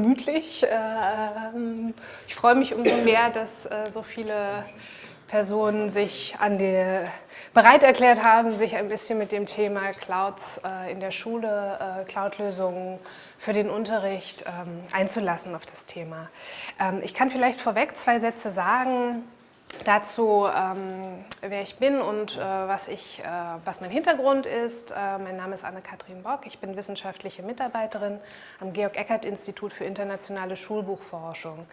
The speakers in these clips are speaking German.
gemütlich. Ähm, ich freue mich umso mehr, dass äh, so viele Personen sich an die, bereit erklärt haben, sich ein bisschen mit dem Thema Clouds äh, in der Schule, äh, Cloud-Lösungen für den Unterricht ähm, einzulassen auf das Thema. Ähm, ich kann vielleicht vorweg zwei Sätze sagen dazu, ähm, wer ich bin und äh, was, ich, äh, was mein Hintergrund ist. Äh, mein Name ist Anne-Kathrin Bock, ich bin wissenschaftliche Mitarbeiterin am Georg-Eckert-Institut für internationale Schulbuchforschung.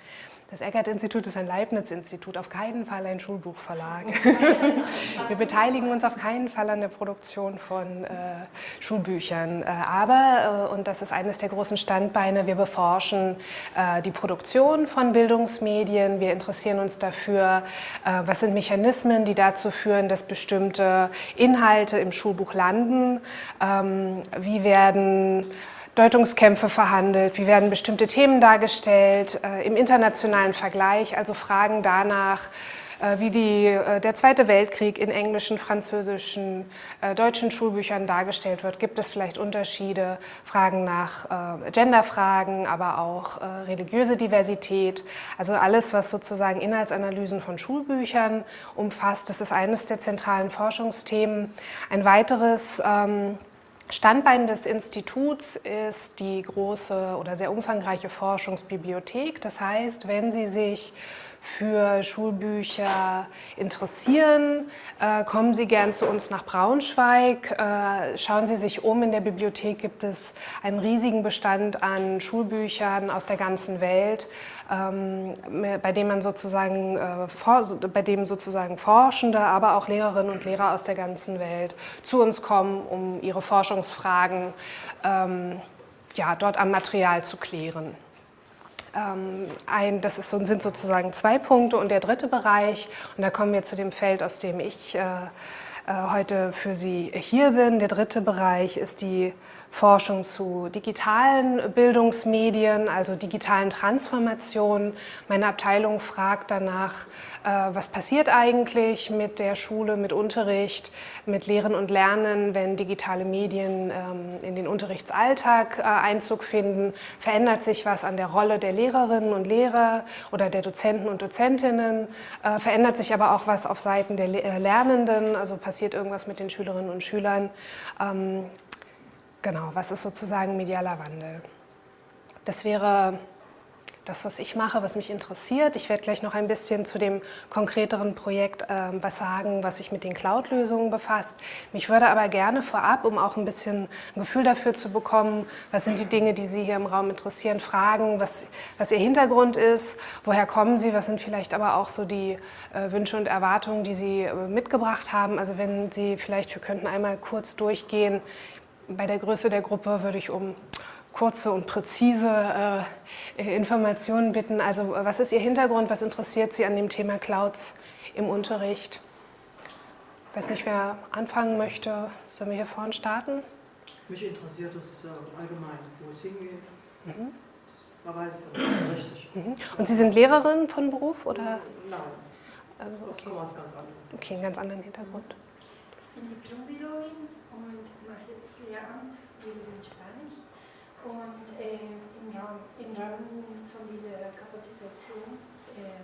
Das Eckert-Institut ist ein Leibniz-Institut, auf keinen Fall ein Schulbuchverlag. Wir beteiligen uns auf keinen Fall an der Produktion von äh, Schulbüchern. Äh, aber, äh, und das ist eines der großen Standbeine, wir beforschen äh, die Produktion von Bildungsmedien. Wir interessieren uns dafür, äh, was sind Mechanismen, die dazu führen, dass bestimmte Inhalte im Schulbuch landen. Ähm, wie werden Deutungskämpfe verhandelt, wie werden bestimmte Themen dargestellt, äh, im internationalen Vergleich, also Fragen danach, äh, wie die, äh, der Zweite Weltkrieg in englischen, französischen, äh, deutschen Schulbüchern dargestellt wird. Gibt es vielleicht Unterschiede? Fragen nach äh, Genderfragen, aber auch äh, religiöse Diversität. Also alles, was sozusagen Inhaltsanalysen von Schulbüchern umfasst. Das ist eines der zentralen Forschungsthemen. Ein weiteres ähm, Standbein des Instituts ist die große oder sehr umfangreiche Forschungsbibliothek. Das heißt, wenn Sie sich für Schulbücher interessieren, äh, kommen Sie gern zu uns nach Braunschweig. Äh, schauen Sie sich um, in der Bibliothek gibt es einen riesigen Bestand an Schulbüchern aus der ganzen Welt, bei dem man sozusagen, äh, bei dem sozusagen Forschende, aber auch Lehrerinnen und Lehrer aus der ganzen Welt zu uns kommen, um ihre Forschungsfragen ähm, ja, dort am Material zu klären. Ähm, ein, das ist, sind sozusagen zwei Punkte und der dritte Bereich, und da kommen wir zu dem Feld, aus dem ich äh, äh, heute für Sie hier bin. Der dritte Bereich ist die Forschung zu digitalen Bildungsmedien, also digitalen Transformationen. Meine Abteilung fragt danach, äh, was passiert eigentlich mit der Schule, mit Unterricht, mit Lehren und Lernen, wenn digitale Medien ähm, in den Unterrichtsalltag äh, Einzug finden. Verändert sich was an der Rolle der Lehrerinnen und Lehrer oder der Dozenten und Dozentinnen? Äh, verändert sich aber auch was auf Seiten der Lernenden, also passiert irgendwas mit den Schülerinnen und Schülern? Genau, was ist sozusagen medialer Wandel? Das wäre das, was ich mache, was mich interessiert. Ich werde gleich noch ein bisschen zu dem konkreteren Projekt äh, was sagen, was sich mit den Cloud-Lösungen befasst. Mich würde aber gerne vorab, um auch ein bisschen ein Gefühl dafür zu bekommen, was sind die Dinge, die Sie hier im Raum interessieren, fragen, was, was Ihr Hintergrund ist, woher kommen Sie, was sind vielleicht aber auch so die äh, Wünsche und Erwartungen, die Sie äh, mitgebracht haben. Also wenn Sie vielleicht, wir könnten einmal kurz durchgehen, bei der Größe der Gruppe würde ich um kurze und präzise äh, Informationen bitten. Also was ist Ihr Hintergrund, was interessiert Sie an dem Thema Clouds im Unterricht? Ich weiß nicht, wer anfangen möchte. Sollen wir hier vorne starten? Mich interessiert es äh, allgemein, wo es hingeht. Mhm. Man weiß es aber nicht richtig. Mhm. Und Sie sind Lehrerin von Beruf? Oder? Nein, also, okay. das was ganz anderes. Okay, einen ganz anderen Hintergrund. Ich bin Diplombiologin und mache jetzt Lehramt in Spanisch. Und äh, im, Rahmen, im, Rahmen, von dieser Kapazitation äh,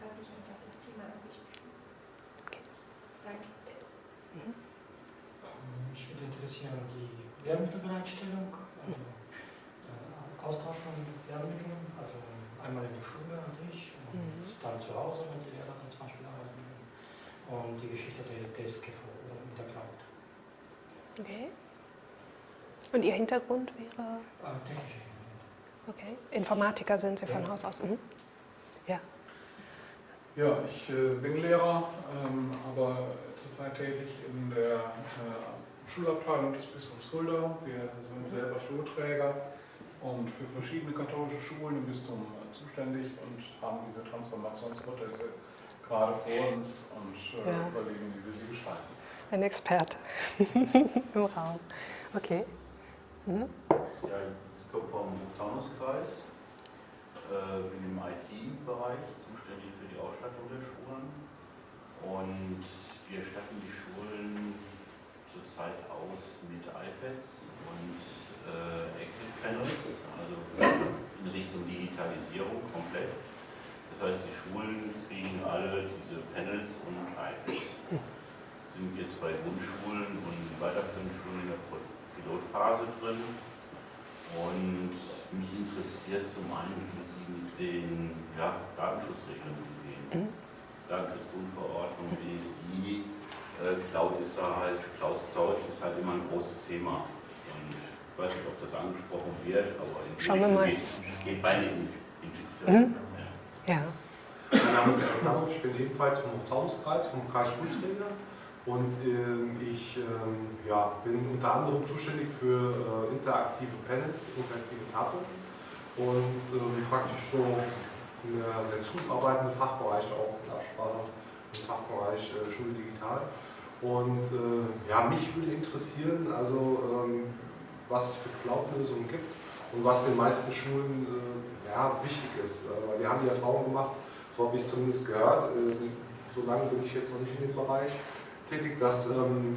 habe ich einfach das Thema angesprochen. Okay. Danke. Mhm. Mich würde interessieren die Lehrmittelbereitstellung, also äh, Austausch von Lehrmitteln, also einmal in der Schule an sich und Mhm. dann zu Hause, wenn die Lehrer dann zum Beispiel arbeiten und die Geschichte der DSGVO mit der Cloud. Okay. Und Ihr Hintergrund wäre? Äh, technische Hintergrund. Okay. Informatiker sind Sie von Ja. Haus aus? Mhm. Ja. Ja, ich äh, bin Lehrer, ähm, aber zurzeit tätig in der äh, Schulabteilung des Bistums Fulda. Wir sind selber Schulträger und für verschiedene katholische Schulen im Bistum zuständig und haben diese Transformationsprozesse gerade vor uns und äh, Ja. überlegen, wie wir sie gestalten ein Experte im Raum. Okay. Hm? Ja, ich komme vom Taunuskreis, äh, bin im IT-Bereich zuständig für die Ausstattung der Schulen und wir statten die Schulen zurzeit aus mit iPads und äh, Active Panels, also in Richtung Digitalisierung komplett. Das heißt, die Schulen kriegen alle diese Panels und iPads weiterführenden Schulen in der Pilotphase drin. Und mich interessiert zum einen, wie Sie mit den ja, Datenschutzregeln umgehen. Mhm. Datenschutzgrundverordnung, BSI, äh, Cloud ist da halt, Cloud Storage ist halt immer ein großes Thema. Und ich weiß nicht, ob das angesprochen wird, aber in Schauen wir mal. Geht, geht beide in Intuition. Mhm. Ja. ja. Mein Name ist Herr Knauff, ich bin ebenfalls vom Hochtaunungskreis, vom Kreis Schulträger. Und äh, ich äh, ja, bin unter anderem zuständig für äh, interaktive Panels, interaktive Tafeln und ähm, praktisch so der, der zuarbeitende Fachbereich auch in Absprache im Fachbereich äh, Schule digital. Und äh, ja, mich würde interessieren, also ähm, was es für Cloud-Lösungen gibt und was den meisten Schulen ja, wichtig ist. wir haben die Erfahrung gemacht, so habe ich es zumindest gehört, so lange bin ich jetzt noch nicht in dem Bereich, tätig, dass ähm,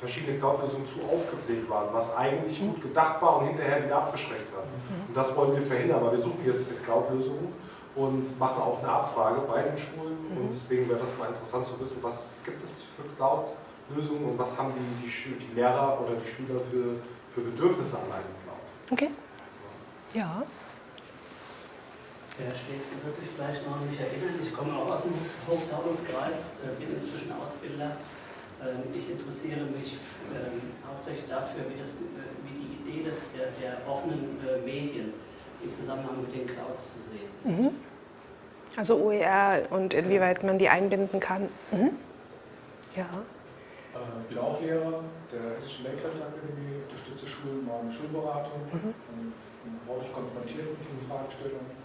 verschiedene Cloud-Lösungen zu aufgebläht waren, was eigentlich gut gedacht war und hinterher wieder abgeschreckt hat. Mhm. Und das wollen wir verhindern, weil wir suchen jetzt eine Cloud-Lösung und machen auch eine Abfrage bei den Schulen. Mhm. Und deswegen wäre das mal interessant zu wissen, was gibt es für Cloud-Lösungen und was haben die, die, die, Lehrer oder die Schüler für, für Bedürfnisse an einem Cloud. Okay. Ja. Herr Schäfer wird sich vielleicht noch an mich erinnern. Ich komme auch aus dem Hochtaunus-Kreis, äh, bin inzwischen Ausbilder. Ähm, ich interessiere mich ähm, hauptsächlich dafür, wie, das, äh, wie die Idee des, der, der offenen äh, Medien im Zusammenhang mit den Clouds zu sehen ist. Mhm. Also OER und inwieweit man die einbinden kann. Mhm. Ja. Ich bin auch Lehrer der Hessischen Lehrkräfteakademie, unterstütze Schulen mit Schulberatung mhm. und häufig konfrontiert mit diesen Fragestellungen.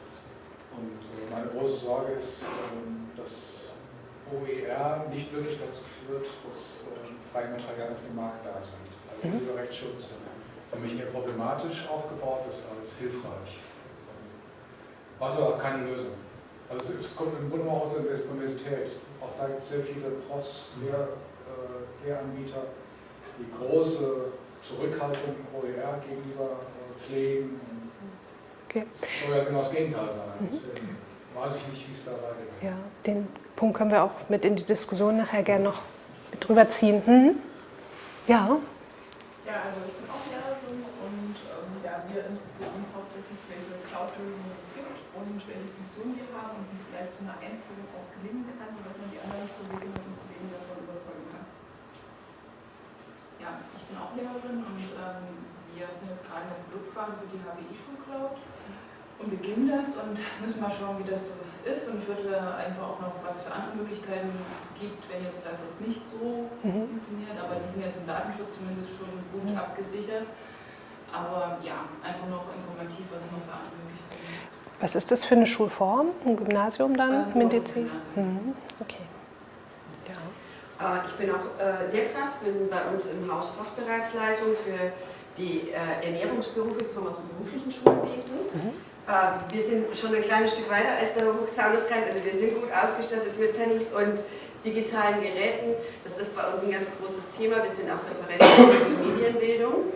Und äh, meine große Sorge ist, ähm, dass OER nicht wirklich dazu führt, dass äh, freie Materialien auf dem Markt da sind. Also mhm. dieser Rechtsschutz für mich eher problematisch aufgebaut ist als hilfreich. Was aber keine Lösung. Also es kommt im Grunde aus der Universität. Auch da gibt es sehr viele Profs, Lehr, äh, Lehranbieter, die große Zurückhaltung OER gegenüber äh, pflegen Okay. Das soll ja genau das Gegenteil sein. Mhm. Deswegen weiß ich nicht, wie es da weitergeht. Ja, den Punkt können wir auch mit in die Diskussion nachher gerne noch mit drüber ziehen. Mhm. Ja. Ja, also ich bin auch Lehrerin und ähm, ja, wir interessieren uns hauptsächlich, welche Cloud-Lösungen es gibt und welche Funktionen die haben und wie vielleicht so eine Einführung auch gelingen kann, sodass man die anderen Kolleginnen und Kollegen davon überzeugen kann. Ja, ich bin auch Lehrerin und ähm, wir sind jetzt gerade in der Pilotphase für die HBI-Schulcloud und beginnen das und müssen mal schauen, wie das so ist. Und würde einfach auch noch, was für andere Möglichkeiten gibt, wenn jetzt das jetzt nicht so mhm. funktioniert. Aber die sind jetzt im Datenschutz zumindest schon gut mhm. abgesichert. Aber ja, einfach noch informativ, was es noch für andere Möglichkeiten gibt. Was ist das für eine Schulform? Ein Gymnasium dann? Ähm, Medizin? Mhm. Okay. Ja. Äh, ich bin auch äh, Lehrkraft, bin bei uns im Haus Fachbereichsleitung für die äh, Ernährungsberufe, ich komme aus dem beruflichen Schulwesen. Ähm, wir sind schon ein kleines Stück weiter als der Hochzaunuskreis, also wir sind gut ausgestattet mit Panels und digitalen Geräten. Das ist bei uns ein ganz großes Thema. Wir sind auch Referenten für Medienbildung.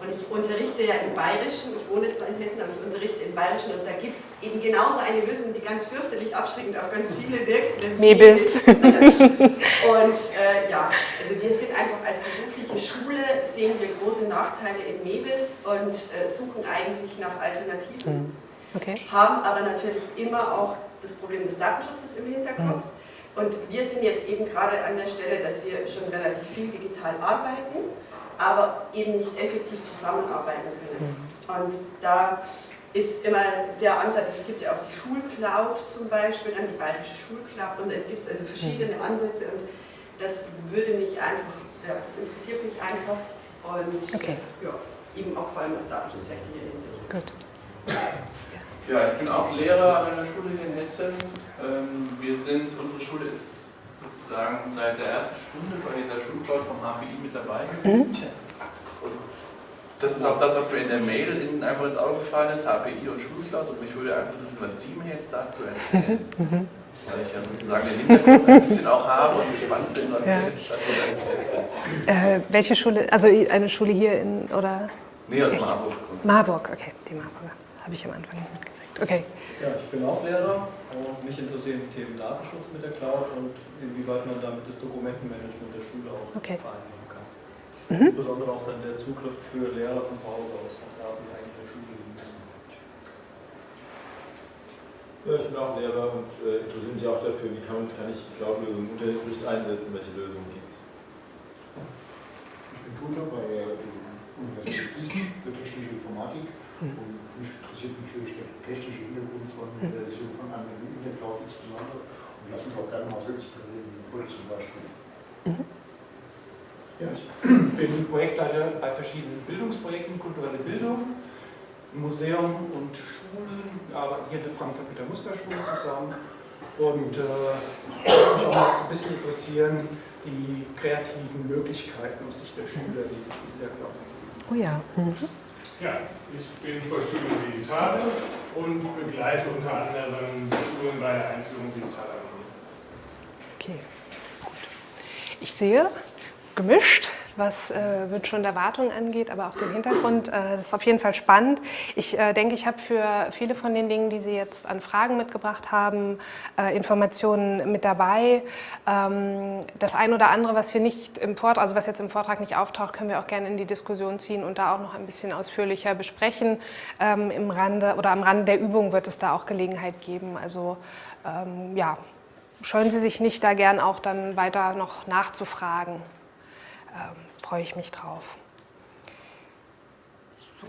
Und ich unterrichte ja im Bayerischen, ich wohne zwar in Hessen, aber ich unterrichte im Bayerischen und da gibt es eben genauso eine Lösung, die ganz fürchterlich abschreckend auf ganz viele wirkt. Mebis. und äh, ja, also wir sind einfach als berufliche Schule, sehen wir große Nachteile in Mebis und äh, suchen eigentlich nach Alternativen. Mhm. Okay. Haben aber natürlich immer auch das Problem des Datenschutzes im Hinterkopf. Mhm. Und wir sind jetzt eben gerade an der Stelle, dass wir schon relativ viel digital arbeiten, aber eben nicht effektiv zusammenarbeiten können. Mhm. Und da ist immer der Ansatz, es gibt ja auch die Schulcloud zum Beispiel, dann die bayerische Schulcloud und es gibt also verschiedene mhm. Ansätze und das würde mich einfach, ja, das interessiert mich einfach und okay. ja, eben auch vor allem aus datenschutzrechtlicher Hinsicht. Gut. Ja, ich bin auch Lehrer an einer Schule hier in Hessen. Ähm, wir sind, unsere Schule ist sozusagen seit der ersten Stunde bei dieser Schulcloud vom HPI mit dabei gewesen. Mhm. Das ist auch das, was mir in der Mail in, einfach ins Auge gefallen ist, HPI und Schulcloud. Und mich würde einfach interessieren, was Sie mir jetzt dazu erzählen. Mhm. Weil ich ja sozusagen den Hintergrund ein bisschen auch habe und gespannt bin, was ja. jetzt äh, Welche Schule, also eine Schule hier in, oder? Nee, aus Marburg. Marburg, okay, die Marburger. Habe ich am Anfang nicht mitgekriegt. Okay. Ja, ich bin auch Lehrer und mich interessieren die Themen Datenschutz mit der Cloud und inwieweit man damit das Dokumentenmanagement der Schule auch okay. vereinbaren kann. mhm. insbesondere auch dann der Zugriff für Lehrer von zu Hause aus auf Daten, die eigentlich in der Schule liegen müssen. Ja, ich bin auch Lehrer und äh, interessiere mich auch dafür, wie kann, kann ich Cloud-Lösungen im Unterricht einsetzen, welche Lösungen gibt es. Ich bin Tutor bei der Universität Gießen für technische Informatik mhm. und mich interessiert natürlich der technische Hintergrund von der Realisierung von Anwendungen in der Cloud insbesondere und lass mich auch gerne mal selbst reden, zum Beispiel. Mhm. Ja, ich bin Projektleiter bei verschiedenen Bildungsprojekten, kulturelle Bildung, Museum und Schulen. Arbeiten hier in Frankfurt mit der Musterschule zusammen. Und äh, mich auch mal so ein bisschen interessieren, die kreativen Möglichkeiten aus Sicht der Schüler, die sich in der Cloud ergeben. Oh ja. Mhm. Ja, ich bin vor Schule Digitale und begleite unter anderem Schulen bei der Einführung digitaler Medien. Okay, gut. Ich sehe, gemischt, was äh, Wünsche und Erwartungen angeht, aber auch den Hintergrund. Äh, das ist auf jeden Fall spannend. Ich äh, denke, ich habe für viele von den Dingen, die Sie jetzt an Fragen mitgebracht haben, äh, Informationen mit dabei. Ähm, das ein oder andere, was wir nicht im Vortrag, also was jetzt im Vortrag nicht auftaucht, können wir auch gerne in die Diskussion ziehen und da auch noch ein bisschen ausführlicher besprechen. Ähm, Im Rande oder am Rande der Übung wird es da auch Gelegenheit geben. Also ähm, ja, scheuen Sie sich nicht, da gern auch dann weiter noch nachzufragen ähm, freue ich mich drauf. So.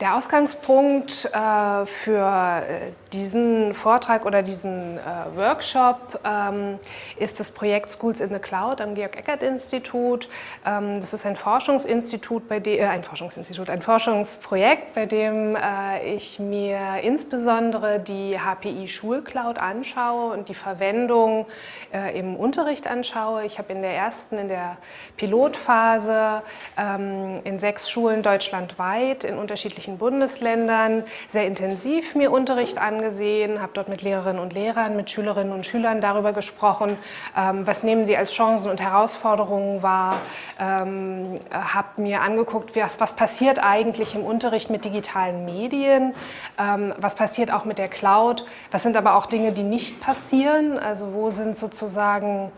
Der Ausgangspunkt äh, für äh, diesen Vortrag oder diesen äh, Workshop ähm, ist das Projekt Schools in the Cloud am Georg-Eckert-Institut. Ähm, das ist ein Forschungsinstitut, bei äh, ein Forschungsinstitut, ein Forschungsprojekt, bei dem äh, ich mir insbesondere die HPI Schulcloud anschaue und die Verwendung äh, im Unterricht anschaue. Ich habe in der ersten, in der Pilotphase ähm, in sechs Schulen deutschlandweit in unterschiedlichen Bundesländern sehr intensiv mir Unterricht angeschaut angesehen, habe dort mit Lehrerinnen und Lehrern, mit Schülerinnen und Schülern darüber gesprochen, ähm, was nehmen sie als Chancen und Herausforderungen wahr, ähm, habe mir angeguckt, was, was passiert eigentlich im Unterricht mit digitalen Medien, ähm, was passiert auch mit der Cloud, was sind aber auch Dinge, die nicht passieren, also wo sind sozusagen,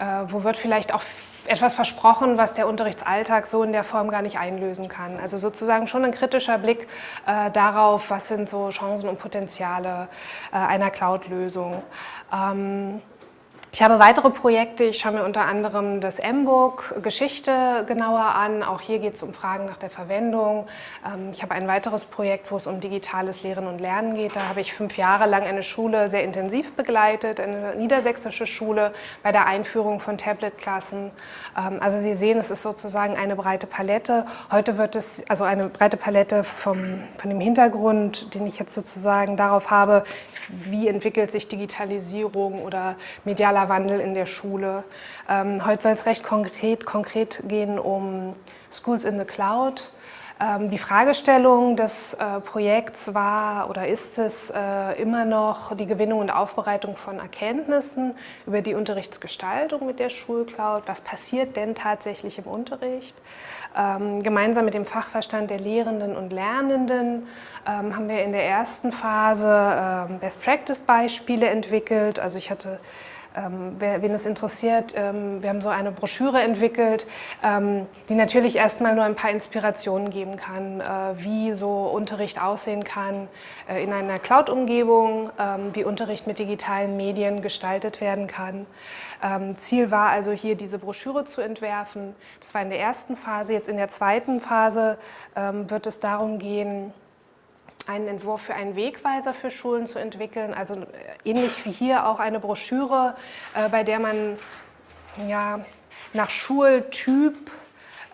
äh, wo wird vielleicht auch etwas versprochen, was der Unterrichtsalltag so in der Form gar nicht einlösen kann. Also sozusagen schon ein kritischer Blick äh, darauf, was sind so Chancen und Potenziale äh, einer Cloud-Lösung. Ähm, ich habe weitere Projekte, ich schaue mir unter anderem das M-Book Geschichte genauer an. Auch hier geht es um Fragen nach der Verwendung. Ähm, ich habe ein weiteres Projekt, wo es um digitales Lehren und Lernen geht. Da habe ich fünf Jahre lang eine Schule sehr intensiv begleitet, eine niedersächsische Schule bei der Einführung von Tablet-Klassen. Ähm, also Sie sehen, es ist sozusagen eine breite Palette. Heute wird es, also eine breite Palette vom, von dem Hintergrund, den ich jetzt sozusagen darauf habe, wie entwickelt sich Digitalisierung oder medialer Wandel in der Schule. Ähm, heute soll es recht konkret, konkret gehen um Schools in the Cloud. Ähm, die Fragestellung des äh, Projekts war oder ist es äh, immer noch die Gewinnung und Aufbereitung von Erkenntnissen über die Unterrichtsgestaltung mit der Schulcloud. Was passiert denn tatsächlich im Unterricht? Ähm, gemeinsam mit dem Fachverstand der Lehrenden und Lernenden ähm, haben wir in der ersten Phase ähm, Best-Practice-Beispiele entwickelt. Also ich hatte ähm, wen es interessiert, ähm, wir haben so eine Broschüre entwickelt, ähm, die natürlich erstmal nur ein paar Inspirationen geben kann, äh, wie so Unterricht aussehen kann äh, in einer Cloud-Umgebung, ähm, wie Unterricht mit digitalen Medien gestaltet werden kann. Ähm, Ziel war also hier diese Broschüre zu entwerfen. Das war in der ersten Phase. Jetzt in der zweiten Phase ähm, wird es darum gehen, einen Entwurf für einen Wegweiser für Schulen zu entwickeln, also äh, ähnlich wie hier auch eine Broschüre, äh, bei der man ja, nach Schultyp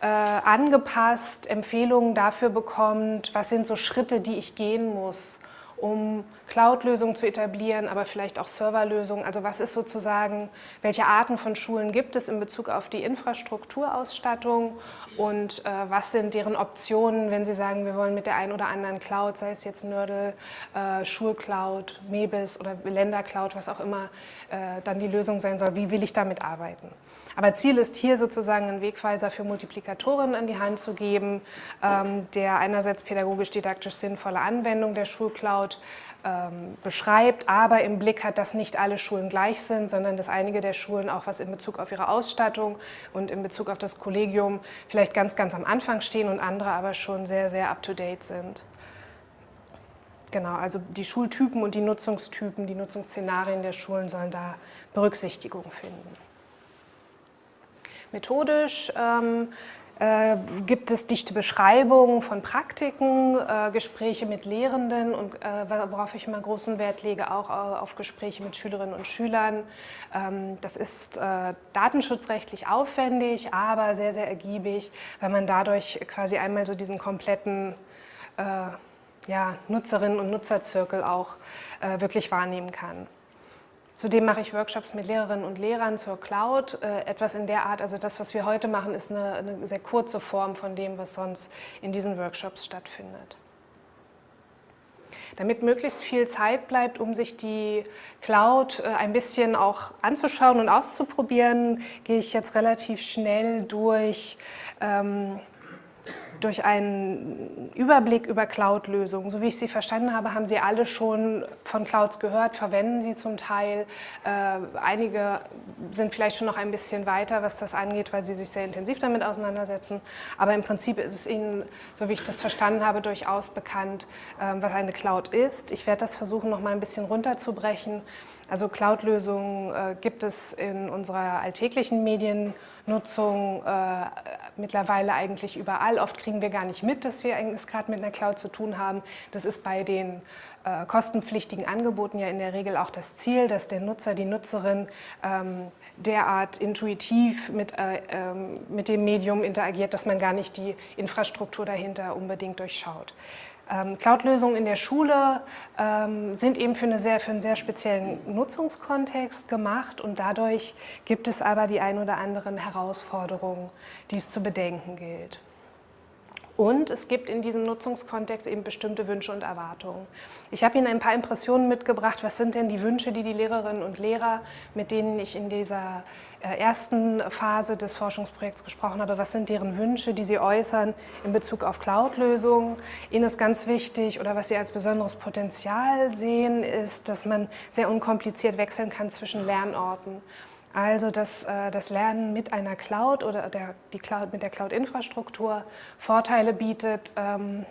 äh, angepasst Empfehlungen dafür bekommt, was sind so Schritte, die ich gehen muss, um Cloud-Lösungen zu etablieren, aber vielleicht auch Serverlösungen. Also was ist sozusagen, welche Arten von Schulen gibt es in Bezug auf die Infrastrukturausstattung und äh, was sind deren Optionen, wenn Sie sagen, wir wollen mit der einen oder anderen Cloud, sei es jetzt Nördel, äh, Schulcloud, Mebis oder Ländercloud, was auch immer äh, dann die Lösung sein soll, wie will ich damit arbeiten? Aber Ziel ist hier sozusagen einen Wegweiser für Multiplikatoren an die Hand zu geben, ähm, der einerseits pädagogisch-didaktisch sinnvolle Anwendung der Schulcloud ähm, beschreibt, aber im Blick hat, dass nicht alle Schulen gleich sind, sondern dass einige der Schulen auch was in Bezug auf ihre Ausstattung und in Bezug auf das Kollegium vielleicht ganz, ganz am Anfang stehen und andere aber schon sehr, sehr up-to-date sind. Genau, also die Schultypen und die Nutzungstypen, die Nutzungsszenarien der Schulen sollen da Berücksichtigung finden. Methodisch ähm, äh, gibt es dichte Beschreibungen von Praktiken, äh, Gespräche mit Lehrenden und äh, worauf ich immer großen Wert lege, auch auf Gespräche mit Schülerinnen und Schülern. Ähm, das ist äh, datenschutzrechtlich aufwendig, aber sehr, sehr ergiebig, weil man dadurch quasi einmal so diesen kompletten äh, ja, Nutzerinnen- und Nutzerzirkel auch äh, wirklich wahrnehmen kann. Zudem mache ich Workshops mit Lehrerinnen und Lehrern zur Cloud. Äh, etwas in der Art, also das, was wir heute machen, ist eine, eine sehr kurze Form von dem, was sonst in diesen Workshops stattfindet. Damit möglichst viel Zeit bleibt, um sich die Cloud äh, ein bisschen auch anzuschauen und auszuprobieren, gehe ich jetzt relativ schnell durch ähm, durch einen Überblick über Cloud-Lösungen. So wie ich sie verstanden habe, haben Sie alle schon von Clouds gehört, verwenden sie zum Teil. Äh, einige sind vielleicht schon noch ein bisschen weiter, was das angeht, weil sie sich sehr intensiv damit auseinandersetzen. Aber im Prinzip ist es Ihnen, so wie ich das verstanden habe, durchaus bekannt, äh, was eine Cloud ist. Ich werde das versuchen, noch mal ein bisschen runterzubrechen. Also Cloud-Lösungen äh, gibt es in unserer alltäglichen Mediennutzung äh, mittlerweile eigentlich überall. Oft kriegen wir gar nicht mit, dass wir es gerade mit einer Cloud zu tun haben. Das ist bei den äh, kostenpflichtigen Angeboten ja in der Regel auch das Ziel, dass der Nutzer, die Nutzerin ähm, derart intuitiv mit, äh, ähm, mit dem Medium interagiert, dass man gar nicht die Infrastruktur dahinter unbedingt durchschaut. Ähm, Cloud-Lösungen in der Schule ähm, sind eben für, eine sehr, für einen sehr speziellen Nutzungskontext gemacht und dadurch gibt es aber die ein oder anderen Herausforderungen, die es zu bedenken gilt. Und es gibt in diesem Nutzungskontext eben bestimmte Wünsche und Erwartungen. Ich habe Ihnen ein paar Impressionen mitgebracht. Was sind denn die Wünsche, die die Lehrerinnen und Lehrer, mit denen ich in dieser äh, ersten Phase des Forschungsprojekts gesprochen habe, was sind deren Wünsche, die sie äußern in Bezug auf Cloud-Lösungen. Ihnen ist ganz wichtig oder was sie als besonderes Potenzial sehen, ist, dass man sehr unkompliziert wechseln kann zwischen Lernorten. Also dass äh, das Lernen mit einer Cloud oder der, die Cloud, mit der Cloud-Infrastruktur Vorteile bietet, ähm,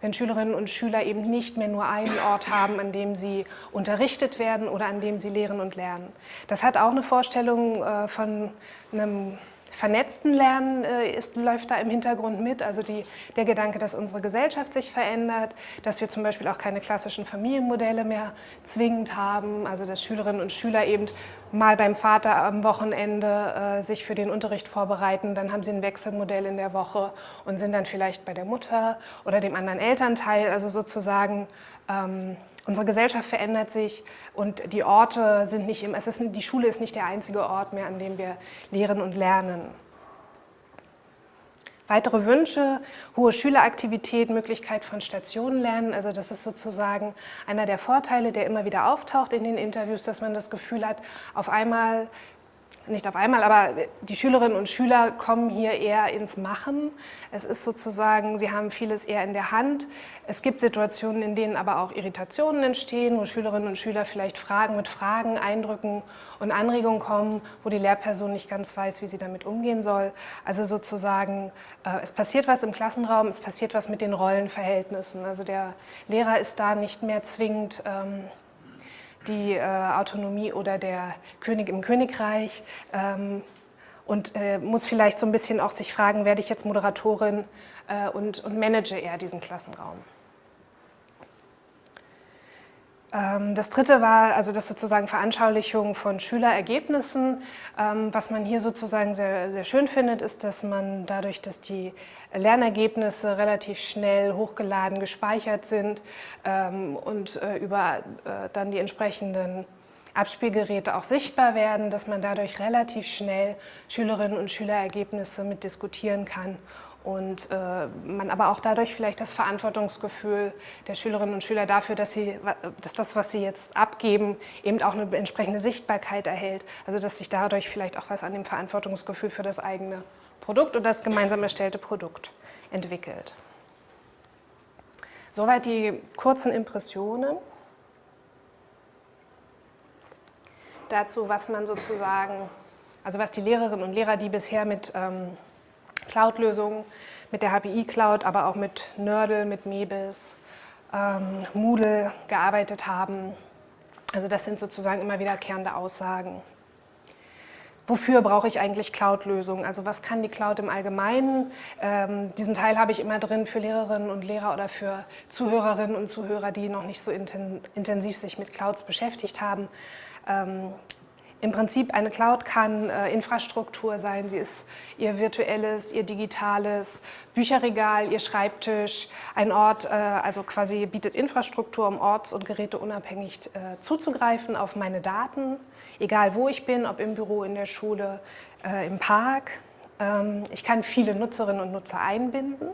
wenn Schülerinnen und Schüler eben nicht mehr nur einen Ort haben, an dem sie unterrichtet werden oder an dem sie lehren und lernen. Das hat auch eine Vorstellung äh, von einem vernetzten Lernen äh, ist, läuft da im Hintergrund mit, also die, der Gedanke, dass unsere Gesellschaft sich verändert, dass wir zum Beispiel auch keine klassischen Familienmodelle mehr zwingend haben, also dass Schülerinnen und Schüler eben mal beim Vater am Wochenende äh, sich für den Unterricht vorbereiten, dann haben sie ein Wechselmodell in der Woche und sind dann vielleicht bei der Mutter oder dem anderen Elternteil, also sozusagen ähm, Unsere Gesellschaft verändert sich und die Orte sind nicht im, es ist, die Schule ist nicht der einzige Ort mehr, an dem wir lehren und lernen. Weitere Wünsche, hohe Schüleraktivität, Möglichkeit von Stationenlernen, also das ist sozusagen einer der Vorteile, der immer wieder auftaucht in den Interviews, dass man das Gefühl hat, auf einmal nicht auf einmal, aber die Schülerinnen und Schüler kommen hier eher ins Machen. Es ist sozusagen, sie haben vieles eher in der Hand. Es gibt Situationen, in denen aber auch Irritationen entstehen, wo Schülerinnen und Schüler vielleicht Fragen mit Fragen, Eindrücken und Anregungen kommen, wo die Lehrperson nicht ganz weiß, wie sie damit umgehen soll. Also sozusagen, äh, es passiert was im Klassenraum, es passiert was mit den Rollenverhältnissen. Also der Lehrer ist da nicht mehr zwingend ähm, die äh, Autonomie oder der König im Königreich ähm, und äh, muss vielleicht so ein bisschen auch sich fragen, werde ich jetzt Moderatorin äh, und, und manage eher diesen Klassenraum. Ähm, das dritte war also das sozusagen Veranschaulichung von Schülerergebnissen. Ähm, was man hier sozusagen sehr, sehr schön findet, ist, dass man dadurch, dass die Lernergebnisse relativ schnell hochgeladen, gespeichert sind ähm, und äh, über äh, dann die entsprechenden Abspielgeräte auch sichtbar werden, dass man dadurch relativ schnell Schülerinnen und Schülerergebnisse mit diskutieren kann und äh, man aber auch dadurch vielleicht das Verantwortungsgefühl der Schülerinnen und Schüler dafür, dass, sie, dass das, was sie jetzt abgeben, eben auch eine entsprechende Sichtbarkeit erhält. Also dass sich dadurch vielleicht auch was an dem Verantwortungsgefühl für das eigene Produkt oder das gemeinsam erstellte Produkt entwickelt. Soweit die kurzen Impressionen. Dazu, was man sozusagen, also was die Lehrerinnen und Lehrer, die bisher mit ähm, Cloud-Lösungen, mit der HPI Cloud, aber auch mit Nerdle, mit Mebis, ähm, Moodle gearbeitet haben. Also das sind sozusagen immer wiederkehrende Aussagen. Wofür brauche ich eigentlich Cloud-Lösungen? Also was kann die Cloud im Allgemeinen? Ähm, diesen Teil habe ich immer drin für Lehrerinnen und Lehrer oder für Zuhörerinnen und Zuhörer, die noch nicht so intensiv sich mit Clouds beschäftigt haben. Ähm, im Prinzip eine Cloud kann äh, Infrastruktur sein, sie ist ihr virtuelles, ihr digitales Bücherregal, ihr Schreibtisch, ein Ort, äh, also quasi bietet Infrastruktur, um orts- und geräteunabhängig äh, zuzugreifen auf meine Daten, egal wo ich bin, ob im Büro, in der Schule, äh, im Park. Ähm, ich kann viele Nutzerinnen und Nutzer einbinden.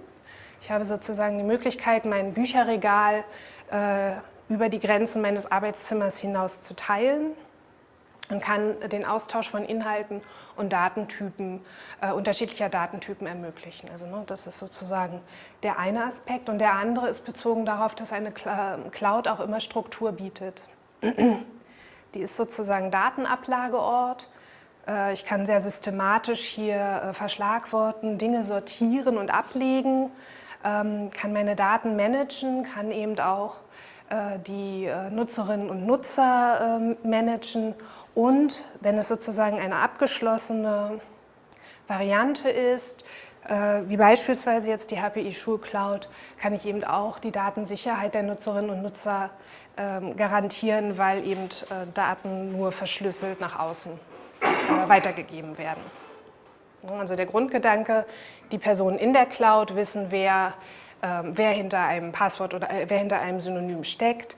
Ich habe sozusagen die Möglichkeit, mein Bücherregal äh, über die Grenzen meines Arbeitszimmers hinaus zu teilen und kann den Austausch von Inhalten und Datentypen, äh, unterschiedlicher Datentypen ermöglichen. Also ne, das ist sozusagen der eine Aspekt und der andere ist bezogen darauf, dass eine Cloud auch immer Struktur bietet. Die ist sozusagen Datenablageort. Äh, ich kann sehr systematisch hier äh, verschlagworten, Dinge sortieren und ablegen, ähm, kann meine Daten managen, kann eben auch äh, die äh, Nutzerinnen und Nutzer ähm, managen und wenn es sozusagen eine abgeschlossene Variante ist, äh, wie beispielsweise jetzt die HPI Schulcloud, kann ich eben auch die Datensicherheit der Nutzerinnen und Nutzer ähm, garantieren, weil eben Daten nur verschlüsselt nach außen weitergegeben werden. Also der Grundgedanke, die Personen in der Cloud wissen, wer, ähm, wer hinter einem Passwort oder wer hinter einem Synonym steckt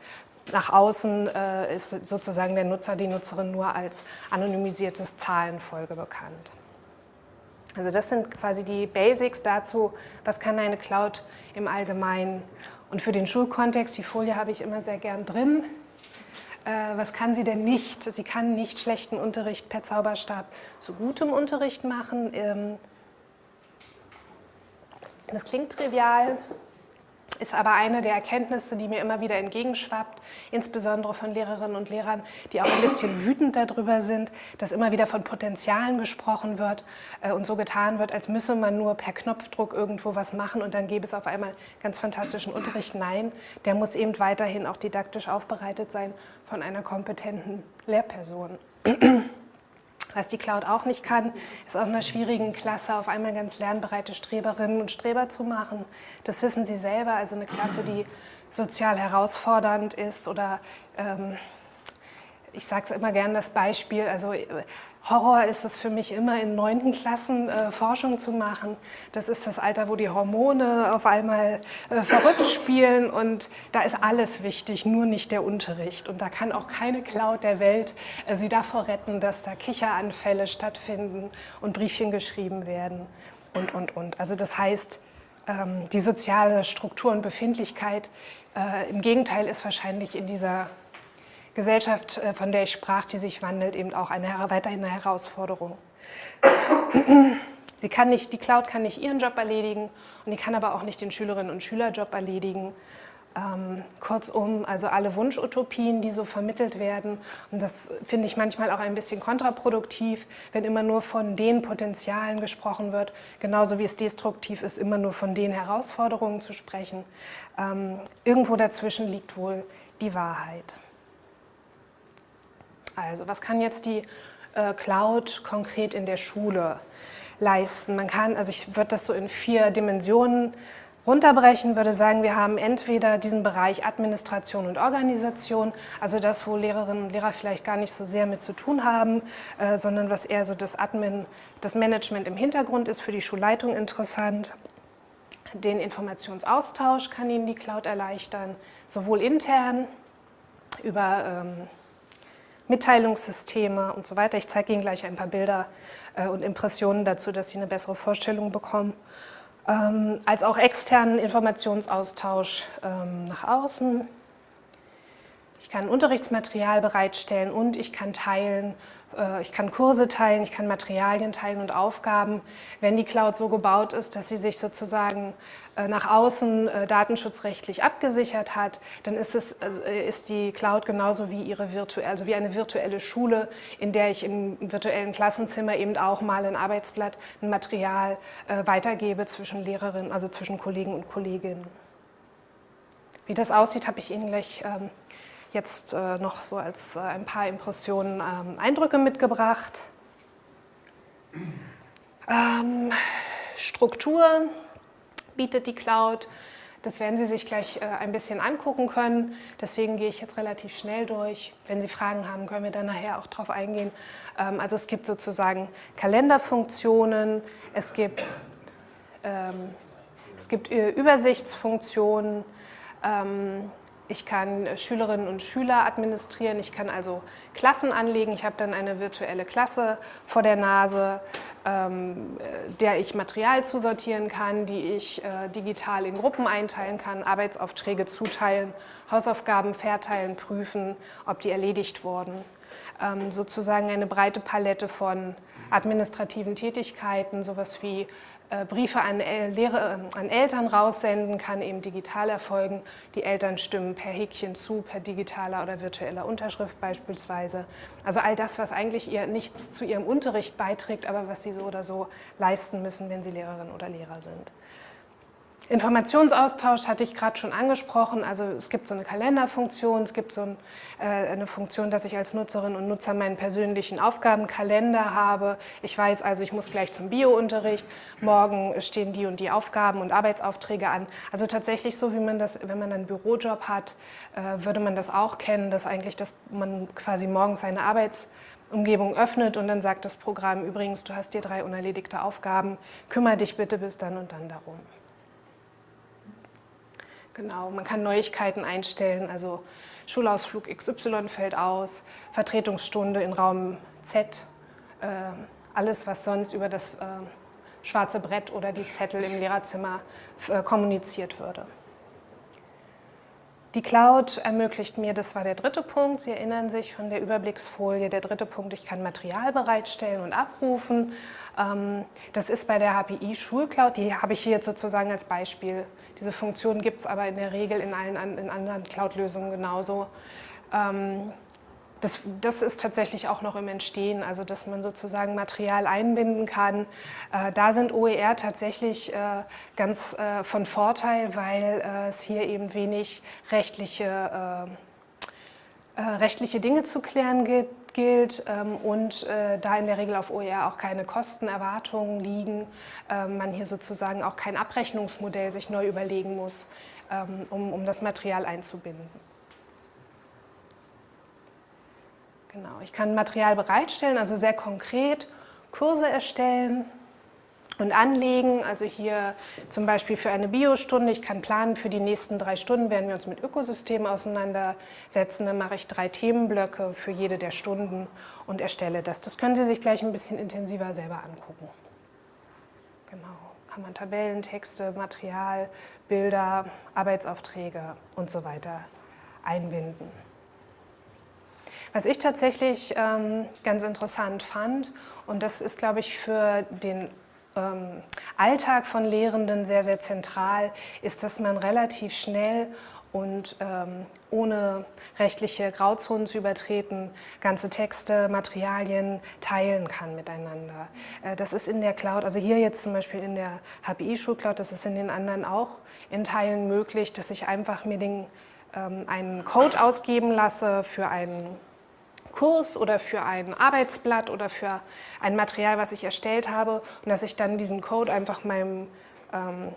nach außen äh, ist sozusagen der Nutzer, die Nutzerin nur als anonymisiertes Zahlenfolge bekannt. Also das sind quasi die Basics dazu, was kann eine Cloud im Allgemeinen. Und für den Schulkontext, die Folie habe ich immer sehr gern drin, äh, was kann sie denn nicht? Sie kann nicht schlechten Unterricht per Zauberstab zu gutem Unterricht machen. Ähm, das klingt trivial, ist aber eine der Erkenntnisse, die mir immer wieder entgegenschwappt, insbesondere von Lehrerinnen und Lehrern, die auch ein bisschen wütend darüber sind, dass immer wieder von Potenzialen gesprochen wird äh, und so getan wird, als müsse man nur per Knopfdruck irgendwo was machen und dann gäbe es auf einmal ganz fantastischen Unterricht. Nein, der muss eben weiterhin auch didaktisch aufbereitet sein von einer kompetenten Lehrperson. Was die Cloud auch nicht kann, ist aus einer schwierigen Klasse auf einmal ganz lernbereite Streberinnen und Streber zu machen. Das wissen sie selber, also eine Klasse, die sozial herausfordernd ist oder ähm, ich sage immer gerne das Beispiel, also Horror ist es für mich immer in neunten Klassen äh, Forschung zu machen. Das ist das Alter, wo die Hormone auf einmal äh, verrückt spielen und da ist alles wichtig, nur nicht der Unterricht. Und da kann auch keine Cloud der Welt äh, sie davor retten, dass da Kicheranfälle stattfinden und Briefchen geschrieben werden und, und, und. Also das heißt, ähm, die soziale Struktur und Befindlichkeit äh, im Gegenteil ist wahrscheinlich in dieser Gesellschaft, äh, von der ich sprach, die sich wandelt, eben auch eine, weiterhin eine Herausforderung. Sie kann nicht, die Cloud kann nicht ihren Job erledigen und die kann aber auch nicht den Schülerinnen und Schülerjob erledigen. Ähm, kurzum, also alle Wunschutopien, die so vermittelt werden. Und das finde ich manchmal auch ein bisschen kontraproduktiv, wenn immer nur von den Potenzialen gesprochen wird, genauso wie es destruktiv ist, immer nur von den Herausforderungen zu sprechen. Ähm, irgendwo dazwischen liegt wohl die Wahrheit. Also was kann jetzt die äh, Cloud konkret in der Schule leisten? Man kann, also ich würde das so in vier Dimensionen runterbrechen, würde sagen, wir haben entweder diesen Bereich Administration und Organisation, also das, wo Lehrerinnen und Lehrer vielleicht gar nicht so sehr mit zu tun haben, äh, sondern was eher so das Admin, das Management im Hintergrund ist, für die Schulleitung interessant. Den Informationsaustausch kann Ihnen die Cloud erleichtern, sowohl intern über ähm, Mitteilungssysteme und so weiter. Ich zeige Ihnen gleich ein paar Bilder äh, und Impressionen dazu, dass Sie eine bessere Vorstellung bekommen. ähm, als auch externen Informationsaustausch ähm, nach außen. Ich kann Unterrichtsmaterial bereitstellen und ich kann teilen, äh, ich kann Kurse teilen, ich kann Materialien teilen und Aufgaben, wenn die Cloud so gebaut ist, dass sie sich sozusagen nach außen äh, datenschutzrechtlich abgesichert hat, dann ist, es, also, ist die Cloud genauso wie, ihre virtuelle, also wie eine virtuelle Schule, in der ich im virtuellen Klassenzimmer eben auch mal ein Arbeitsblatt, ein Material weitergebe zwischen Lehrerinnen, also zwischen Kollegen und Kolleginnen. Wie das aussieht, habe ich Ihnen gleich ähm, jetzt äh, noch so als äh, ein paar Impressionen, ähm, Eindrücke mitgebracht. Ähm, Struktur bietet die Cloud. Das werden Sie sich gleich äh, ein bisschen angucken können. Deswegen gehe ich jetzt relativ schnell durch. Wenn Sie Fragen haben, können wir dann nachher auch darauf eingehen. Ähm, also es gibt sozusagen Kalenderfunktionen, es gibt, ähm, es gibt äh, Übersichtsfunktionen, ähm, ich kann äh, Schülerinnen und Schüler administrieren, ich kann also Klassen anlegen, ich habe dann eine virtuelle Klasse vor der Nase, ähm, äh, der ich Material zusortieren kann, die ich äh, digital in Gruppen einteilen kann, Arbeitsaufträge zuteilen, Hausaufgaben verteilen, prüfen, ob die erledigt wurden. Ähm, sozusagen eine breite Palette von administrativen Tätigkeiten, sowas wie Briefe an, Lehre, äh, an Eltern raussenden, kann eben digital erfolgen. Die Eltern stimmen per Häkchen zu, per digitaler oder virtueller Unterschrift beispielsweise. Also all das, was eigentlich ihr nichts zu ihrem Unterricht beiträgt, aber was sie so oder so leisten müssen, wenn sie Lehrerin oder Lehrer sind. Informationsaustausch hatte ich gerade schon angesprochen, also es gibt so eine Kalenderfunktion, es gibt so ein, äh, eine Funktion, dass ich als Nutzerin und Nutzer meinen persönlichen Aufgabenkalender habe. Ich weiß also, ich muss gleich zum Biounterricht, morgen stehen die und die Aufgaben und Arbeitsaufträge an. Also tatsächlich so, wie man das, wenn man einen Bürojob hat, äh, würde man das auch kennen, dass eigentlich, dass man quasi morgens seine Arbeitsumgebung öffnet und dann sagt das Programm, übrigens, du hast dir drei unerledigte Aufgaben, kümmere dich bitte bis dann und dann darum. Genau, man kann Neuigkeiten einstellen, also Schulausflug XY fällt aus, Vertretungsstunde in Raum Z, äh, alles, was sonst über das äh, schwarze Brett oder die Zettel im Lehrerzimmer äh, kommuniziert würde. Die Cloud ermöglicht mir, das war der dritte Punkt, Sie erinnern sich von der Überblicksfolie, der dritte Punkt, ich kann Material bereitstellen und abrufen. Ähm, das ist bei der HPI Schulcloud, die habe ich hier jetzt sozusagen als Beispiel diese Funktion gibt es aber in der Regel in allen in anderen Cloud-Lösungen genauso. Ähm, das, das, ist tatsächlich auch noch im Entstehen, also dass man sozusagen Material einbinden kann. Äh, da sind OER tatsächlich äh, ganz äh, von Vorteil, weil äh, es hier eben wenig rechtliche, äh, äh, rechtliche Dinge zu klären gibt gilt ähm, und da in der Regel auf OER auch keine Kostenerwartungen liegen, äh, man hier sozusagen auch kein Abrechnungsmodell sich neu überlegen muss, ähm, um, um das Material einzubinden. Genau, ich kann Material bereitstellen, also sehr konkret Kurse erstellen, und anlegen. Also hier zum Beispiel für eine Biostunde. Ich kann planen, für die nächsten drei Stunden werden wir uns mit Ökosystemen auseinandersetzen. Dann mache ich drei Themenblöcke für jede der Stunden und erstelle das. Das können Sie sich gleich ein bisschen intensiver selber angucken. Genau, kann man Tabellen, Texte, Material, Bilder, Arbeitsaufträge und so weiter einbinden. Was ich tatsächlich ähm, ganz interessant fand, und das ist, glaube ich, für den ähm, Alltag von Lehrenden sehr, sehr zentral ist, dass man relativ schnell und ähm, ohne rechtliche Grauzonen zu übertreten, ganze Texte, Materialien teilen kann miteinander. Äh, das ist in der Cloud, also hier jetzt zum Beispiel in der HPI-Schulcloud, das ist in den anderen auch in Teilen möglich, dass ich einfach mir den, ähm, einen Code ausgeben lasse für einen Kurs oder für ein Arbeitsblatt oder für ein Material, was ich erstellt habe und dass ich dann diesen Code einfach meinem ähm,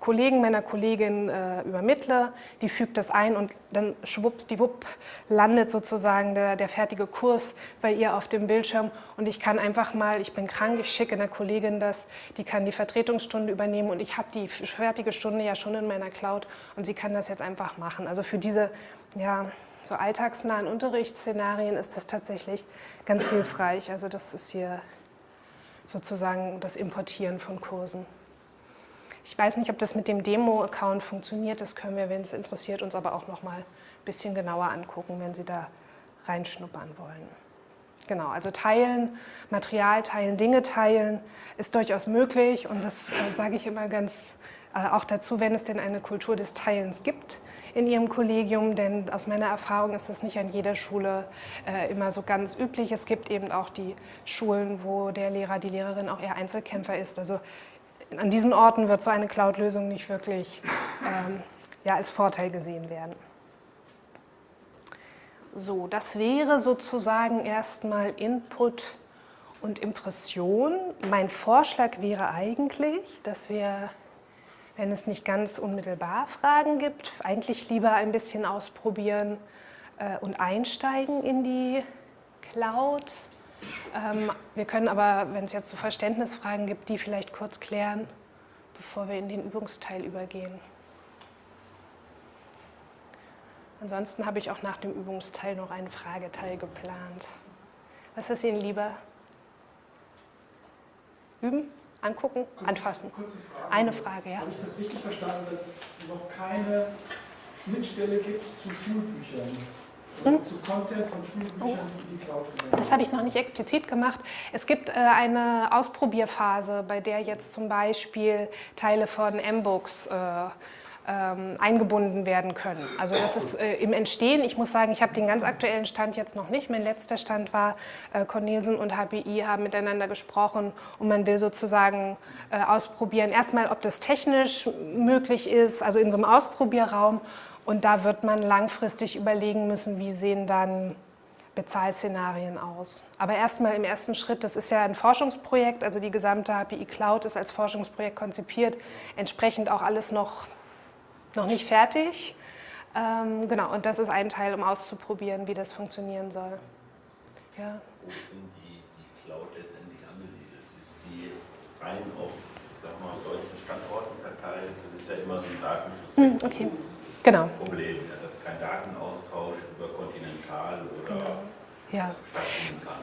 Kollegen, meiner Kollegin äh, übermittle, die fügt das ein und dann schwuppdiwupp landet sozusagen der, der fertige Kurs bei ihr auf dem Bildschirm und ich kann einfach mal, ich bin krank, ich schicke einer Kollegin das, die kann die Vertretungsstunde übernehmen und ich habe die fertige Stunde ja schon in meiner Cloud und sie kann das jetzt einfach machen. Also für diese, ja, so alltagsnahen Unterrichtsszenarien ist das tatsächlich ganz hilfreich. Also das ist hier sozusagen das Importieren von Kursen. Ich weiß nicht, ob das mit dem Demo-Account funktioniert. Das können wir, wenn es interessiert, uns aber auch noch mal ein bisschen genauer angucken, wenn Sie da reinschnuppern wollen. Genau, also teilen, Material teilen, Dinge teilen ist durchaus möglich und das äh, sage ich immer ganz äh, auch dazu, wenn es denn eine Kultur des Teilens gibt in Ihrem Kollegium, denn aus meiner Erfahrung ist das nicht an jeder Schule äh, immer so ganz üblich. Es gibt eben auch die Schulen, wo der Lehrer, die Lehrerin auch eher Einzelkämpfer ist. Also an diesen Orten wird so eine Cloud-Lösung nicht wirklich ähm, ja, als Vorteil gesehen werden. So, das wäre sozusagen erstmal Input und Impression. Mein Vorschlag wäre eigentlich, dass wir wenn es nicht ganz unmittelbar Fragen gibt, eigentlich lieber ein bisschen ausprobieren äh, und einsteigen in die Cloud. Ähm, wir können aber, wenn es jetzt so Verständnisfragen gibt, die vielleicht kurz klären, bevor wir in den Übungsteil übergehen. Ansonsten habe ich auch nach dem Übungsteil noch einen Frageteil geplant. Was ist Ihnen lieber? Üben? Angucken, kurze, anfassen. Kurze Frage. Eine Frage, ja. Habe ich das richtig verstanden, dass es noch keine Schnittstelle gibt zu Schulbüchern? Hm? Zu Content von Schulbüchern, oh. die die Cloud Das habe ich noch nicht explizit gemacht. Es gibt äh, eine Ausprobierphase, bei der jetzt zum Beispiel Teile von M-Books äh, ähm, eingebunden werden können. Also das ist äh, im Entstehen. Ich muss sagen, ich habe den ganz aktuellen Stand jetzt noch nicht. Mein letzter Stand war, äh, Cornelsen und HPI haben miteinander gesprochen und man will sozusagen äh, ausprobieren, erstmal, ob das technisch möglich ist, also in so einem Ausprobierraum. Und da wird man langfristig überlegen müssen, wie sehen dann Bezahlszenarien aus. Aber erstmal im ersten Schritt, das ist ja ein Forschungsprojekt, also die gesamte HPI Cloud ist als Forschungsprojekt konzipiert, entsprechend auch alles noch noch nicht fertig. Ähm, genau, und das ist ein Teil, um auszuprobieren, wie das funktionieren soll. Ja. Wo sind die, die Cloud letztendlich angesiedelt? Ist die rein auf, ich sag mal, deutschen Standorten verteilt? Das ist ja immer so ein Datenschutz. Hm, okay. Genau. Problem, ja, dass kein Datenaustausch über kontinental oder genau. Ja,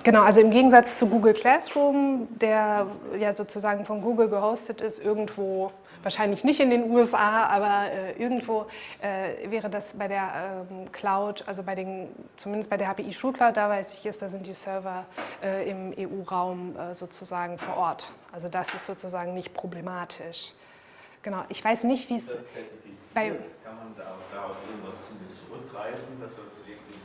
genau. Also im Gegensatz zu Google Classroom, der ja sozusagen von Google gehostet ist, irgendwo wahrscheinlich nicht in den USA, aber äh, irgendwo äh, wäre das bei der ähm, Cloud, also bei den, zumindest bei der HPI Schulcloud, da weiß ich es, da sind die Server äh, im EU-Raum äh, sozusagen vor Ort. Also das ist sozusagen nicht problematisch. Genau, ich weiß nicht, wie es... Bei, kann man da, da auf irgendwas zurückgreifen, dass das wirklich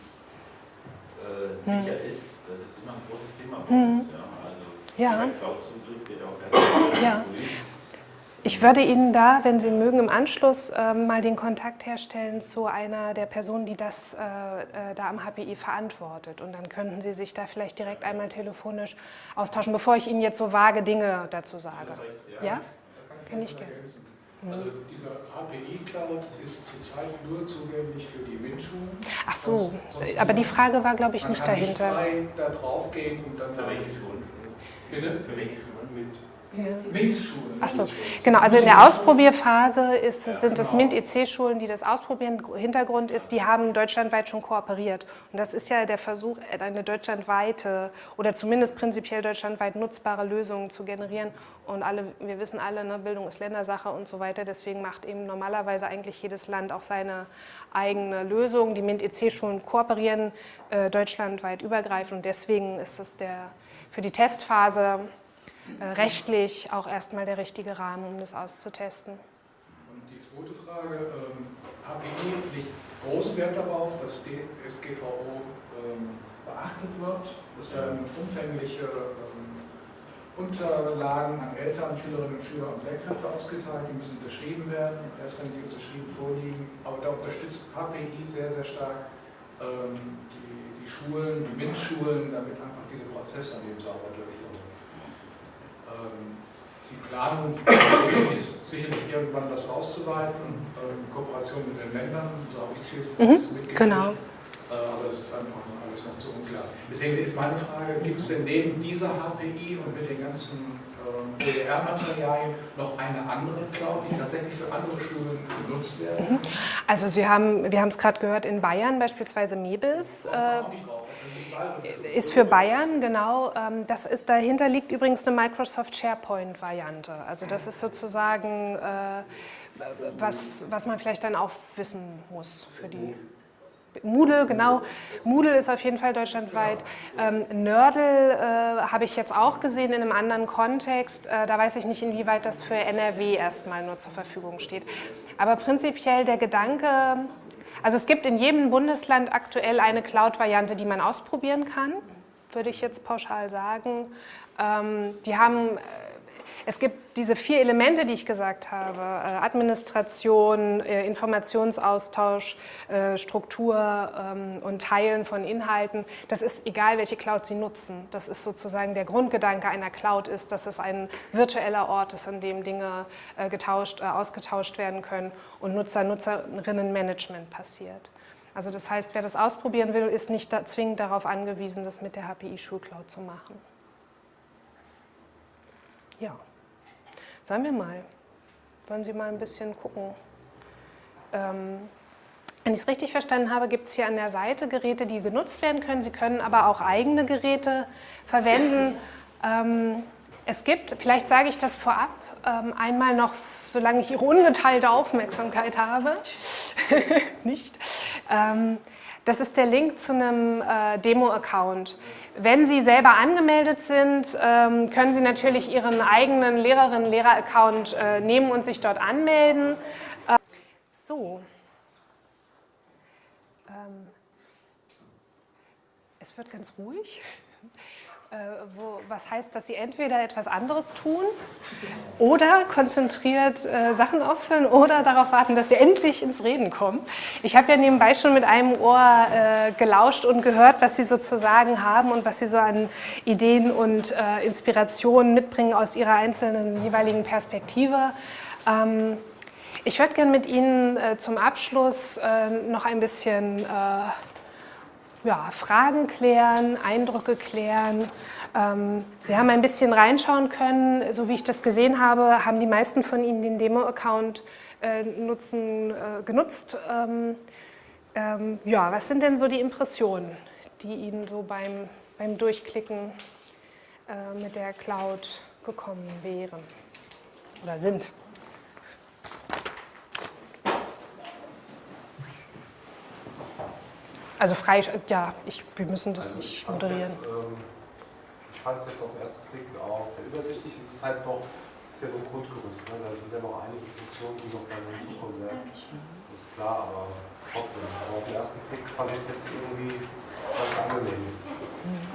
äh, hm. sicher hm. ist? Das ist immer ein großes Thema bei hm. uns. Ja. Also ja. Cloud zum Glück wird auch ja. Ich würde Ihnen da, wenn Sie mögen, im Anschluss äh, mal den Kontakt herstellen zu einer der Personen, die das äh, äh da am HPI verantwortet. Und dann könnten Sie sich da vielleicht direkt einmal telefonisch austauschen, bevor ich Ihnen jetzt so vage Dinge dazu sage. Ja? ja? Kann ich gerne. Also dieser HPI-Cloud ist zurzeit nur zugänglich für die MINT-Schulen. Ach so, aber die Frage war, glaube ich, nicht dahinter. Man kann nicht frei da drauf gehen und dann... Für welche Schulen? Bitte? Für welche Schulen? Mit MINT-Schulen. Achso, genau. Also in der Ausprobierphase ist, sind es genau. MINT-EC-Schulen, die das ausprobieren. Hintergrund ist, die haben deutschlandweit schon kooperiert. Und das ist ja der Versuch, eine deutschlandweite oder zumindest prinzipiell deutschlandweit nutzbare Lösung zu generieren. Und alle, wir wissen alle, ne, Bildung ist Ländersache und so weiter. Deswegen macht eben normalerweise eigentlich jedes Land auch seine eigene Lösung. Die MINT-EC-Schulen kooperieren äh, deutschlandweit übergreifend. Und deswegen ist es der, für die Testphase rechtlich auch erstmal der richtige Rahmen, um das auszutesten. Und die zweite Frage, ähm, HPI legt großen Wert darauf, dass die SGVO ähm, beachtet wird. Es werden umfängliche ähm, Unterlagen an Eltern, Schülerinnen und Schüler und Lehrkräfte ausgeteilt, die müssen unterschrieben werden, erst wenn die unterschrieben vorliegen. Aber da unterstützt HPI sehr, sehr stark ähm, die, die Schulen, die MINT-Schulen, damit einfach diese Prozesse an dem sauber durchlaufen. Ähm, die Planung ist sicherlich irgendwann das auszuweiten, äh, in Kooperation mit den Ländern, so habe ich es jetzt mhm, mitgekriegt. Genau. Äh, aber das ist einfach alles noch zu unklar. Deswegen ist meine Frage, gibt es denn neben dieser HPI und mit den ganzen OER-Materialien noch eine andere Cloud, die tatsächlich für andere Schulen genutzt werden? Also Sie haben, wir haben es gerade gehört, in Bayern beispielsweise Mebis äh, ist für Bayern, genau. Ähm, das ist, dahinter liegt übrigens eine Microsoft SharePoint-Variante. Also das ist sozusagen, äh, was, was man vielleicht dann auch wissen muss für die Moodle, genau. Moodle ist auf jeden Fall deutschlandweit. Ähm, Nördel äh, habe ich jetzt auch gesehen in einem anderen Kontext. Äh, da weiß ich nicht, inwieweit das für NRW erstmal nur zur Verfügung steht. Aber prinzipiell der Gedanke, also es gibt in jedem Bundesland aktuell eine Cloud-Variante, die man ausprobieren kann, würde ich jetzt pauschal sagen. Ähm, die haben es gibt diese vier Elemente, die ich gesagt habe, äh, Administration, äh, Informationsaustausch, äh, Struktur ähm, und Teilen von Inhalten. Das ist egal, welche Cloud Sie nutzen. Das ist sozusagen der Grundgedanke einer Cloud ist, dass es ein virtueller Ort ist, an dem Dinge getauscht, ausgetauscht werden können und Nutzer-Nutzerinnenmanagement passiert. Also das heißt, wer das ausprobieren will, ist nicht zwingend darauf angewiesen, das mit der HPI Schulcloud zu machen. Ja. Sagen wir mal, wollen Sie mal ein bisschen gucken. Ähm, wenn ich es richtig verstanden habe, gibt es hier an der Seite Geräte, die genutzt werden können. Sie können aber auch eigene Geräte verwenden. Ähm, es gibt, vielleicht sage ich das vorab, ähm, einmal noch, solange ich Ihre ungeteilte Aufmerksamkeit habe, nicht, ähm, das ist der Link zu einem äh, Demo-Account. Wenn Sie selber angemeldet sind, ähm, können Sie natürlich Ihren eigenen Lehrerinnen-Lehrer-Account äh, nehmen und sich dort anmelden. Äh, so. Ähm, es wird ganz ruhig. Äh, wo, was heißt, dass sie entweder etwas anderes tun oder konzentriert äh, Sachen ausfüllen oder darauf warten, dass wir endlich ins Reden kommen. Ich habe ja nebenbei schon mit einem Ohr äh, gelauscht und gehört, was sie sozusagen haben und was sie so an Ideen und äh, Inspirationen mitbringen aus ihrer einzelnen jeweiligen Perspektive. Ähm, ich würde gerne mit Ihnen äh, zum Abschluss äh, noch ein bisschen ja, Fragen klären, Eindrücke klären. Ähm, Sie haben ein bisschen reinschauen können. So wie ich das gesehen habe, haben die meisten von Ihnen den Demo-Account äh, äh, genutzt. Ähm, ähm, ja, was sind denn so die Impressionen, die Ihnen so beim, beim Durchklicken äh, mit der Cloud gekommen wären oder sind? Also frei, ja, ich, wir müssen das also nicht moderieren. Jetzt, ähm, ich fand es jetzt auf den ersten Blick auch sehr übersichtlich. Es ist halt noch, es ist ja nur Grundgerüst. Ne? Da sind ja noch einige Funktionen, die noch dann hinzukommen werden. Das ist klar, aber trotzdem. Aber auf den ersten Blick fand ich es jetzt irgendwie ganz angenehm.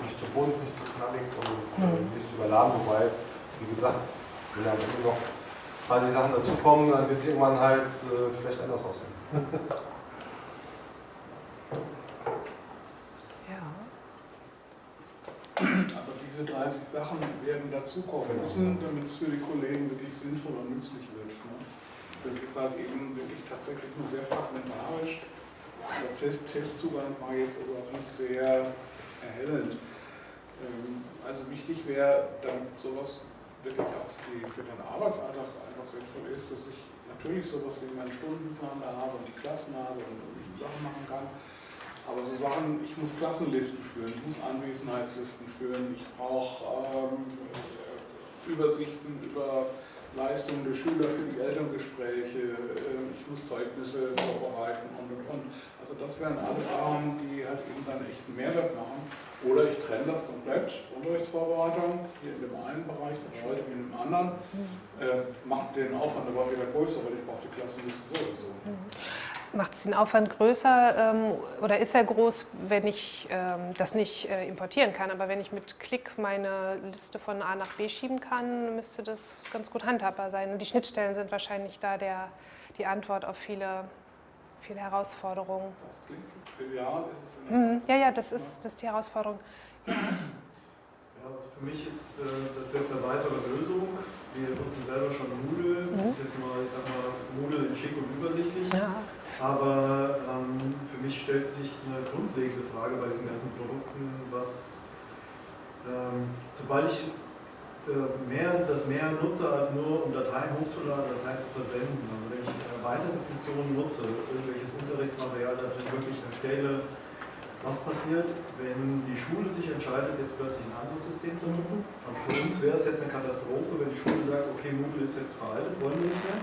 Nicht zu bunt, nicht zu knallig und äh, nicht zu überladen. Wobei, wie gesagt, wenn Ende noch 30 Sachen dazukommen, dann wird es irgendwann halt äh, vielleicht anders aussehen. Aber diese 30 Sachen werden dazukommen müssen, damit es für die Kollegen wirklich sinnvoll und nützlich wird. Ne? Das ist halt eben wirklich tatsächlich nur sehr fragmentarisch. Der Test Testzugang war jetzt aber auch nicht sehr erhellend. Ähm, also wichtig wäre, damit sowas wirklich auch für den Arbeitsalltag einfach sinnvoll ist, dass ich natürlich sowas wie meinen Stundenplan da habe und die Klassen habe und Sachen machen kann aber so Sachen, ich muss Klassenlisten führen, ich muss Anwesenheitslisten führen, ich brauche ähm, Übersichten über Leistungen der Schüler für die Elterngespräche, äh, ich muss Zeugnisse vorbereiten und und und. Also das wären alles Sachen, die halt eben dann echt einen Mehrwert machen. Oder ich trenne das komplett, Unterrichtsvorbereitung, hier in dem einen Bereich, heute in dem anderen, äh, macht den Aufwand aber wieder größer, weil ich brauche die Klassenlisten sowieso. Macht es den Aufwand größer ähm, oder ist er groß, wenn ich ähm, das nicht äh, importieren kann? Aber wenn ich mit Klick meine Liste von A nach B schieben kann, müsste das ganz gut handhabbar sein. die Schnittstellen sind wahrscheinlich da der, die Antwort auf viele, viele Herausforderungen. Das klingt trivial, ist es mhm. Ja, ja, das ist, das ist die Herausforderung. Ja. Also für mich ist äh, das jetzt eine weitere Lösung. Wir nutzen selber schon Moodle. Das ist mhm. jetzt mal, ich sag mal, Moodle in schick und übersichtlich. Ja. Aber ähm, für mich stellt sich eine grundlegende Frage bei diesen ganzen Produkten, was, ähm, sobald ich äh, mehr, dass mehr Nutzer als nur um Dateien hochzuladen, Dateien zu versenden. Also wenn ich weitere Funktionen nutze, irgendwelches Unterrichtsmaterial da drin wirklich erstelle, was passiert, wenn die Schule sich entscheidet, jetzt plötzlich ein anderes System zu nutzen? Also für uns wäre es jetzt eine Katastrophe, wenn die Schule sagt, okay, Moodle ist jetzt veraltet, wollen wir nicht mehr.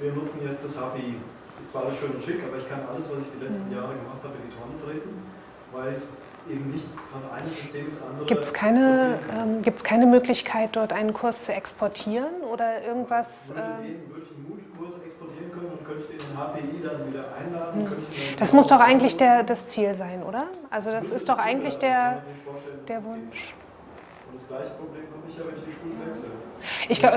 Wir nutzen jetzt das HPI. Ist zwar alles schön und schick, aber ich kann alles, was ich die letzten Jahre gemacht habe, in die Tonne treten, weil es eben nicht von einem System ins andere. Gibt es keine, ähm, keine Möglichkeit, dort einen Kurs zu exportieren oder irgendwas? Würde, ähm, würde ich und könnte ich den HPI dann wieder einladen? Hm. Das muss doch eigentlich der, das Ziel sein, oder? Also das ist doch eigentlich der, der Wunsch. Und das gleiche Problem habe ich ja, wenn ich die Schule wechsle. Ich, glaub,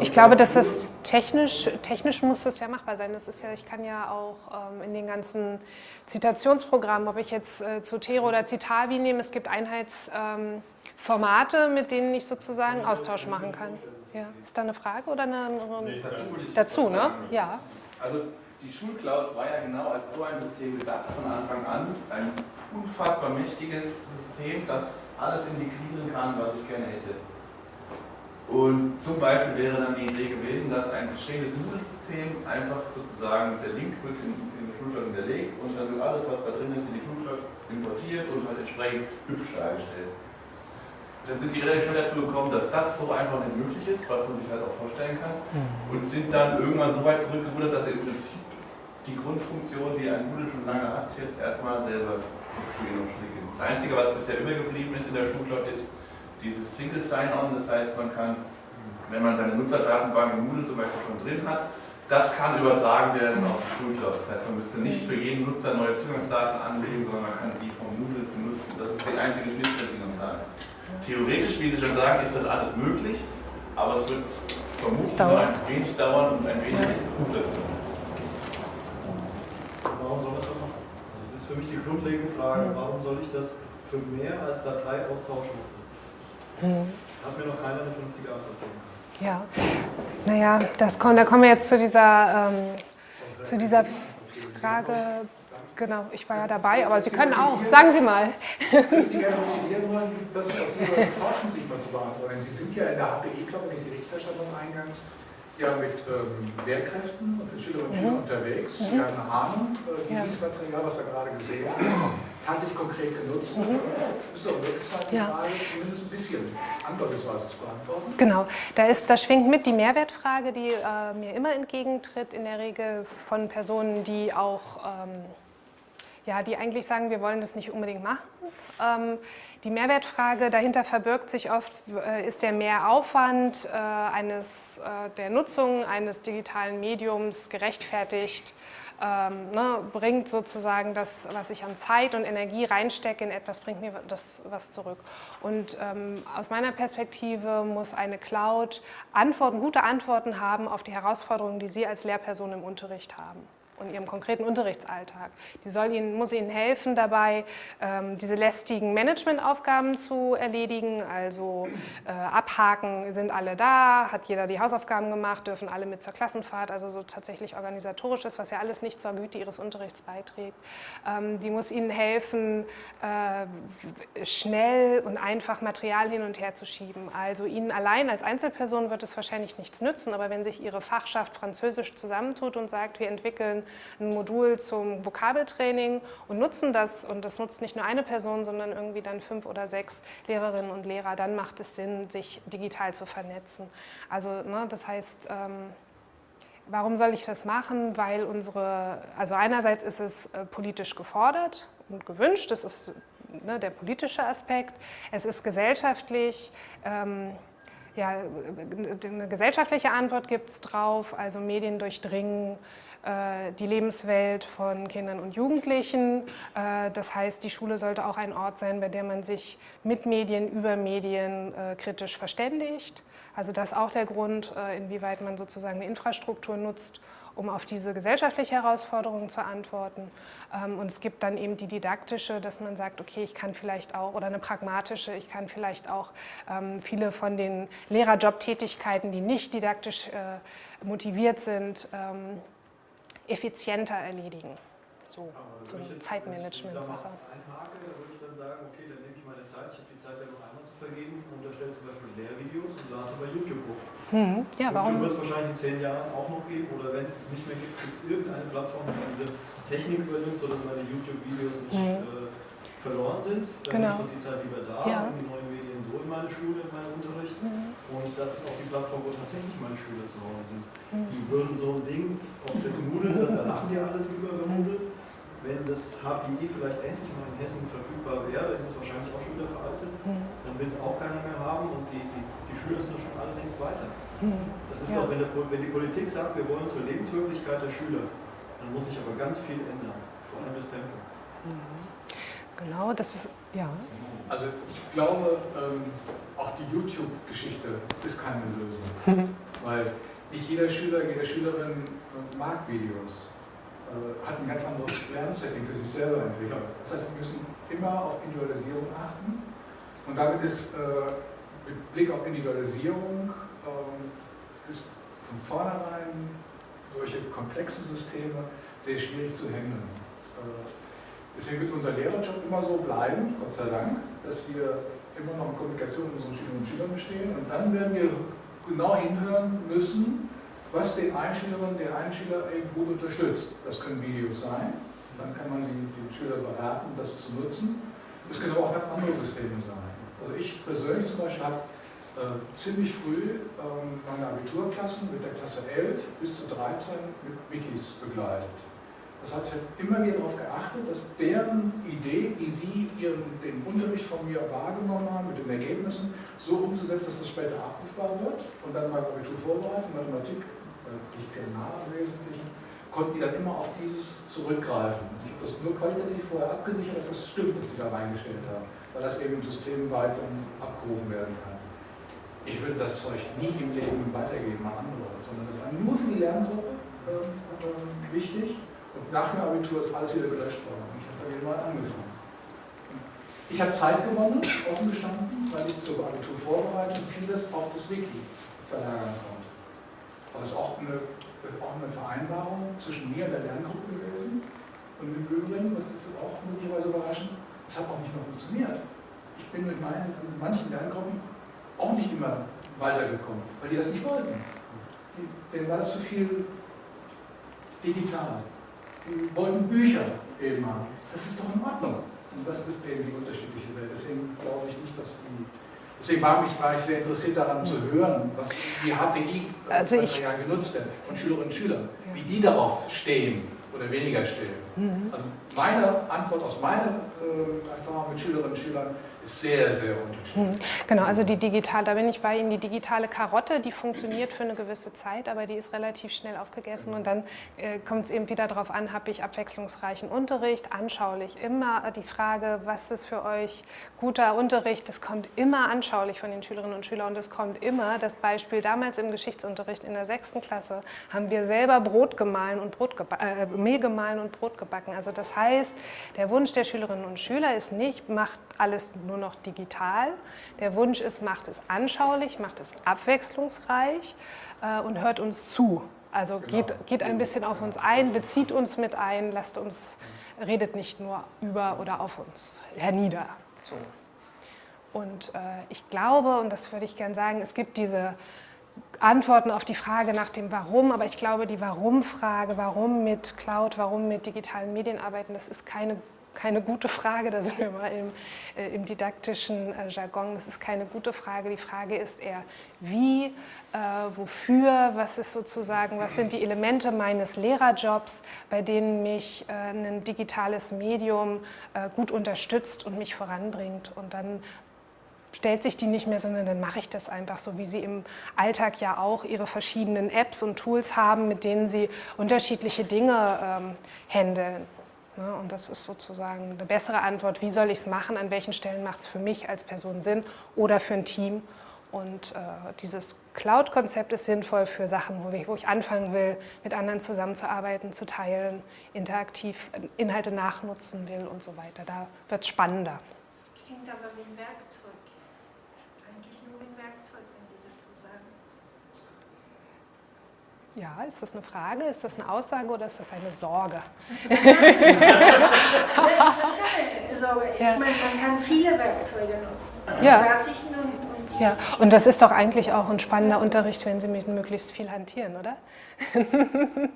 ich glaube, dass das technisch, technisch muss das ja machbar sein. Das ist ja, ich kann ja auch ähm, in den ganzen Zitationsprogrammen, ob ich jetzt äh, Zotero oder Citavi nehme, es gibt Einheitsformate, ähm, mit denen ich sozusagen Austausch machen kann. Ja. Ist da eine Frage oder eine, eine nee, dazu, dazu ne? Ja. Also die Schulcloud war ja genau als so ein System gedacht von Anfang an. Ein unfassbar mächtiges System, das alles integrieren kann, was ich gerne hätte. Und zum Beispiel wäre dann die Idee gewesen, dass ein bestehendes Moodle-System einfach sozusagen der Link wird in, in die Schulcloud hinterlegt und dann wird alles, was da drin ist, in die Schulcloud importiert und halt entsprechend hübsch dargestellt. Dann sind die relativ schnell dazu gekommen, dass das so einfach nicht möglich ist, was man sich halt auch vorstellen kann. Mhm. Und sind dann irgendwann so weit zurückgerudert, dass sie im Prinzip die Grundfunktion, die ein Moodle schon lange hat, jetzt erstmal selber exkludieren und Das Einzige, was bisher übergeblieben ist in der Schulcloud, ist dieses Single Sign-On. Das heißt, man kann, wenn man seine Nutzerdatenbank im Moodle zum Beispiel schon drin hat, das kann übertragen werden auf die Schulcloud. Das heißt, man müsste nicht für jeden Nutzer neue Zugangsdaten anlegen, sondern man kann die vom Moodle benutzen. Das ist die einzige Schnittstelle. Theoretisch, wie Sie schon sagen, ist das alles möglich, aber es wird vermutlich nur ein wenig dauern und ein wenig ja. Warum soll das auch machen? Also das ist für mich die grundlegende Frage, warum soll ich das für mehr als Dateiaustausch nutzen? Mhm. Hat mir noch keiner eine vernünftige Antwort gegeben. Ja, naja, das, da kommen wir jetzt zu dieser, ähm, zu dieser Frage Genau, ich war ja dabei, aber Sie können auch. Sagen Sie mal. Können Sie gerne motivieren wollen, das aus Ihrer Forschungssicht mal zu beantworten? Sie sind ja in der HPE, glaube ich, wenn ich Sie richtig verstanden habe eingangs, ja mit ähm, Lehrkräften und Schülerinnen und Schülern mhm. unterwegs. Mhm. Sie haben eine Ahnung, äh, wie ja. dieses Material, was wir gerade gesehen haben, tatsächlich konkret genutzt wird. Mhm. Ist doch wirklich die ja. Frage zumindest ein bisschen andeutungsweise zu beantworten. Genau, da, ist, da schwingt mit die Mehrwertfrage, die äh, mir immer entgegentritt, in der Regel von Personen, die auch... Ähm, ja, die eigentlich sagen, wir wollen das nicht unbedingt machen. Ähm, die Mehrwertfrage dahinter verbirgt sich oft, äh, ist der Mehraufwand äh, eines, äh, der Nutzung eines digitalen Mediums gerechtfertigt, ähm, ne, bringt sozusagen das, was ich an Zeit und Energie reinstecke in etwas, bringt mir das was zurück. Und ähm, aus meiner Perspektive muss eine Cloud Antworten, gute Antworten haben auf die Herausforderungen, die Sie als Lehrperson im Unterricht haben und ihrem konkreten Unterrichtsalltag. Die soll ihnen, muss ihnen helfen dabei, ähm, diese lästigen Managementaufgaben zu erledigen, also äh, abhaken, sind alle da, hat jeder die Hausaufgaben gemacht, dürfen alle mit zur Klassenfahrt, also so tatsächlich organisatorisches, was ja alles nicht zur Güte ihres Unterrichts beiträgt. Ähm, die muss ihnen helfen, äh, schnell und einfach Material hin und her zu schieben. Also ihnen allein als Einzelperson wird es wahrscheinlich nichts nützen, aber wenn sich ihre Fachschaft Französisch zusammentut und sagt, wir entwickeln ein Modul zum Vokabeltraining und nutzen das, und das nutzt nicht nur eine Person, sondern irgendwie dann fünf oder sechs Lehrerinnen und Lehrer, dann macht es Sinn, sich digital zu vernetzen. Also ne, das heißt, ähm, warum soll ich das machen? Weil unsere, also einerseits ist es äh, politisch gefordert und gewünscht, das ist ne, der politische Aspekt, es ist gesellschaftlich, ähm, ja, eine gesellschaftliche Antwort gibt es drauf, also Medien durchdringen äh, die Lebenswelt von Kindern und Jugendlichen. Äh, das heißt, die Schule sollte auch ein Ort sein, bei dem man sich mit Medien, über Medien äh, kritisch verständigt. Also das ist auch der Grund, inwieweit man sozusagen eine Infrastruktur nutzt, um auf diese gesellschaftliche Herausforderung zu antworten. Ähm, und es gibt dann eben die didaktische, dass man sagt, okay, ich kann vielleicht auch, oder eine pragmatische, ich kann vielleicht auch ähm, viele von den Lehrerjobtätigkeiten, die nicht didaktisch motiviert sind, ähm, effizienter erledigen. So, so eine Zeitmanagement-Sache. Einhake, da würde ich dann sagen, okay, dann nehme ich meine Zeit, ich habe die Zeit ja noch einmal zur vergeben, unterstellt zum Beispiel Lehrvideos und ladet sie bei YouTube hoch. Mhm. Ja, warum? YouTube wird es wahrscheinlich in zehn Jahren auch noch geben oder wenn es es nicht mehr gibt, gibt es irgendeine Plattform, die diese Technik übernimmt, sodass meine YouTube-Videos nicht Mhm. äh, verloren sind. Dann Genau. noch die Zeit lieber da, Ja. um die neuen Medien so in meine Schule, in meinen Unterricht. Mhm. Und das ist auch die Plattform, wo tatsächlich meine Schüler zu Hause sind. Mhm. Die würden so ein Ding, ob es jetzt Moodle da lachen die alle drüber über Moodle. Wenn das HPI vielleicht endlich mal in Hessen verfügbar wäre, ist es wahrscheinlich auch schon wieder veraltet. Mhm. Dann will es auch keiner mehr haben und die, die, die Schüler sind schon alle längst weiter. Mhm. Das ist Ja. doch, wenn, der, wenn die Politik sagt, wir wollen zur Lebenswirklichkeit der Schüler, dann muss sich aber ganz viel ändern, vor allem das Tempo. Mhm. Genau, das ist, ja. Also ich glaube, ähm, auch die YouTube-Geschichte ist keine Lösung. Weil nicht jeder Schüler, jede Schülerin äh, mag Videos, äh, hat ein ganz anderes Lernsetting für sich selber entwickelt. Das heißt, wir müssen immer auf Individualisierung achten. Und damit ist äh, mit Blick auf Individualisierung ähm, ist von vornherein solche komplexen Systeme sehr schwierig zu handeln. Deswegen wird unser Lehrerjob immer so bleiben, Gott sei Dank, dass wir immer noch in Kommunikation mit unseren Schülerinnen und Schülern bestehen. Und dann werden wir genau hinhören müssen, was den einen Schülerin, den einen Schüler eben gut unterstützt. Das können Videos sein. Dann kann man den Schüler beraten, das zu nutzen. Das können aber auch ganz andere Systeme sein. Also ich persönlich zum Beispiel habe äh, ziemlich früh ähm, meine Abiturklassen mit der Klasse 11 bis zu 13 mit Wikis begleitet. Das heißt, ich habe immer wieder darauf geachtet, dass deren Idee, wie sie ihren, den Unterricht von mir wahrgenommen haben, mit den Ergebnissen, so umzusetzen, dass das später abrufbar wird. Und dann beim Abitur vorbereitet, Mathematik, äh, nicht sehr nah im Wesentlichen, konnten die dann immer auf dieses zurückgreifen. Ich habe das nur qualitativ vorher abgesichert, dass das stimmt, was die da reingestellt haben, weil das eben systemweit dann abgerufen werden kann. Ich würde das Zeug nie im Leben weitergeben an andere, sondern das war nur für die Lerngruppe äh, wichtig. Nach dem Abitur ist alles wieder gelöscht worden. Ich habe da wieder mal angefangen. Ich habe Zeit gewonnen, offen gestanden, weil ich zur Abiturvorbereitung vieles auf das Wiki verlagern konnte. Das ist auch eine, auch eine Vereinbarung zwischen mir und der Lerngruppe gewesen. Und im Übrigen, das ist auch möglicherweise überraschend, es hat auch nicht mehr funktioniert. Ich bin mit, meinen, mit manchen Lerngruppen auch nicht immer weitergekommen, weil die das nicht wollten. Die, denen war das zu viel digital wollten Bücher eben haben. Das ist doch in Ordnung. Und das ist eben die unterschiedliche Welt. Deswegen glaube ich nicht, dass die. Deswegen war, mich, war ich sehr interessiert daran zu hören, was die HPI Also ich- ja genutzt werden von Schülerinnen und Schülern, wie die darauf stehen oder weniger stehen. Mhm. Also meine Antwort aus meiner äh, Erfahrung mit Schülerinnen und Schülern ist sehr, sehr unterschiedlich. Mhm. Genau, also die digital, da bin ich bei Ihnen, die digitale Karotte, die funktioniert für eine gewisse Zeit, aber die ist relativ schnell aufgegessen und dann äh, kommt es eben wieder darauf an, habe ich abwechslungsreichen Unterricht, anschaulich. Immer die Frage, was ist für euch guter Unterricht, das kommt immer anschaulich von den Schülerinnen und Schülern und es kommt immer, das Beispiel damals im Geschichtsunterricht in der sechsten Klasse, haben wir selber Brot gemahlen und Brot äh, Mehl gemahlen und Brot gebacken. Also das heißt, der Wunsch der Schülerinnen und Schüler ist nicht, macht alles nur noch digital. Der Wunsch ist, macht es anschaulich, macht es abwechslungsreich äh, und hört uns zu. Also geht, geht ein bisschen auf uns ein, bezieht uns mit ein, lasst uns, redet nicht nur über oder auf uns hernieder. So. Und äh, ich glaube, und das würde ich gerne sagen, es gibt diese Antworten auf die Frage nach dem Warum, aber ich glaube, die Warum-Frage, warum mit Cloud, warum mit digitalen Medien arbeiten, das ist keine, keine gute Frage, da sind wir mal im, äh, im didaktischen äh, Jargon, das ist keine gute Frage. Die Frage ist eher, wie, äh, wofür, was ist sozusagen, was sind die Elemente meines Lehrerjobs, bei denen mich äh, ein digitales Medium äh, gut unterstützt und mich voranbringt und dann stellt sich die nicht mehr, sondern dann mache ich das einfach so, wie Sie im Alltag ja auch Ihre verschiedenen Apps und Tools haben, mit denen Sie unterschiedliche Dinge ähm, handeln. Ne? Und das ist sozusagen eine bessere Antwort, wie soll ich es machen, an welchen Stellen macht es für mich als Person Sinn oder für ein Team. Und äh, dieses Cloud-Konzept ist sinnvoll für Sachen, wo ich, wo ich anfangen will, mit anderen zusammenzuarbeiten, zu teilen, interaktiv Inhalte nachnutzen will und so weiter. Da wird es spannender. Das klingt aber wie ein Werkzeug. Eigentlich nur wie ein Werkzeug, wenn Sie das so sagen. Ja, ist das eine Frage, ist das eine Aussage oder ist das eine Sorge? Nein, Also ich Ja. meine, man kann viele Werkzeuge nutzen. Ja. klassischen und, und die Ja, und das ist doch eigentlich auch ein spannender Unterricht, wenn Sie mit möglichst viel hantieren, oder? sehen,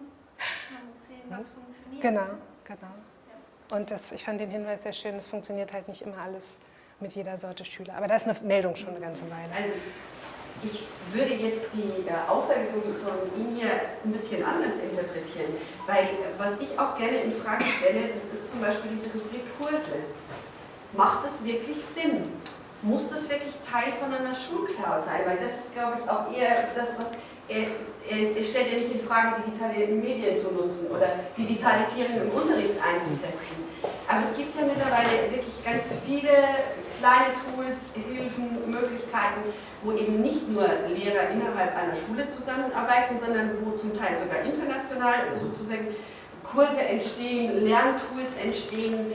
was funktioniert. Genau, genau. Und das, ich fand den Hinweis sehr schön, es funktioniert halt nicht immer alles mit jeder Sorte Schüler. Aber da ist eine Meldung schon eine ganze Weile. Also ich würde jetzt die äh, Aussage von, Ihnen hier ein bisschen anders interpretieren, weil äh, was ich auch gerne in Frage stelle, das ist zum Beispiel diese Rubrik Kurse. Macht das wirklich Sinn? Muss das wirklich Teil von einer Schulcloud sein? Weil das ist, glaube ich, auch eher das, was er, er, er stellt ja nicht in Frage, digitale Medien zu nutzen oder Digitalisierung im Unterricht einzusetzen. Aber es gibt ja mittlerweile wirklich ganz viele kleine Tools, Hilfen, Möglichkeiten, wo eben nicht nur Lehrer innerhalb einer Schule zusammenarbeiten, sondern wo zum Teil sogar international sozusagen Kurse entstehen, Lerntools entstehen.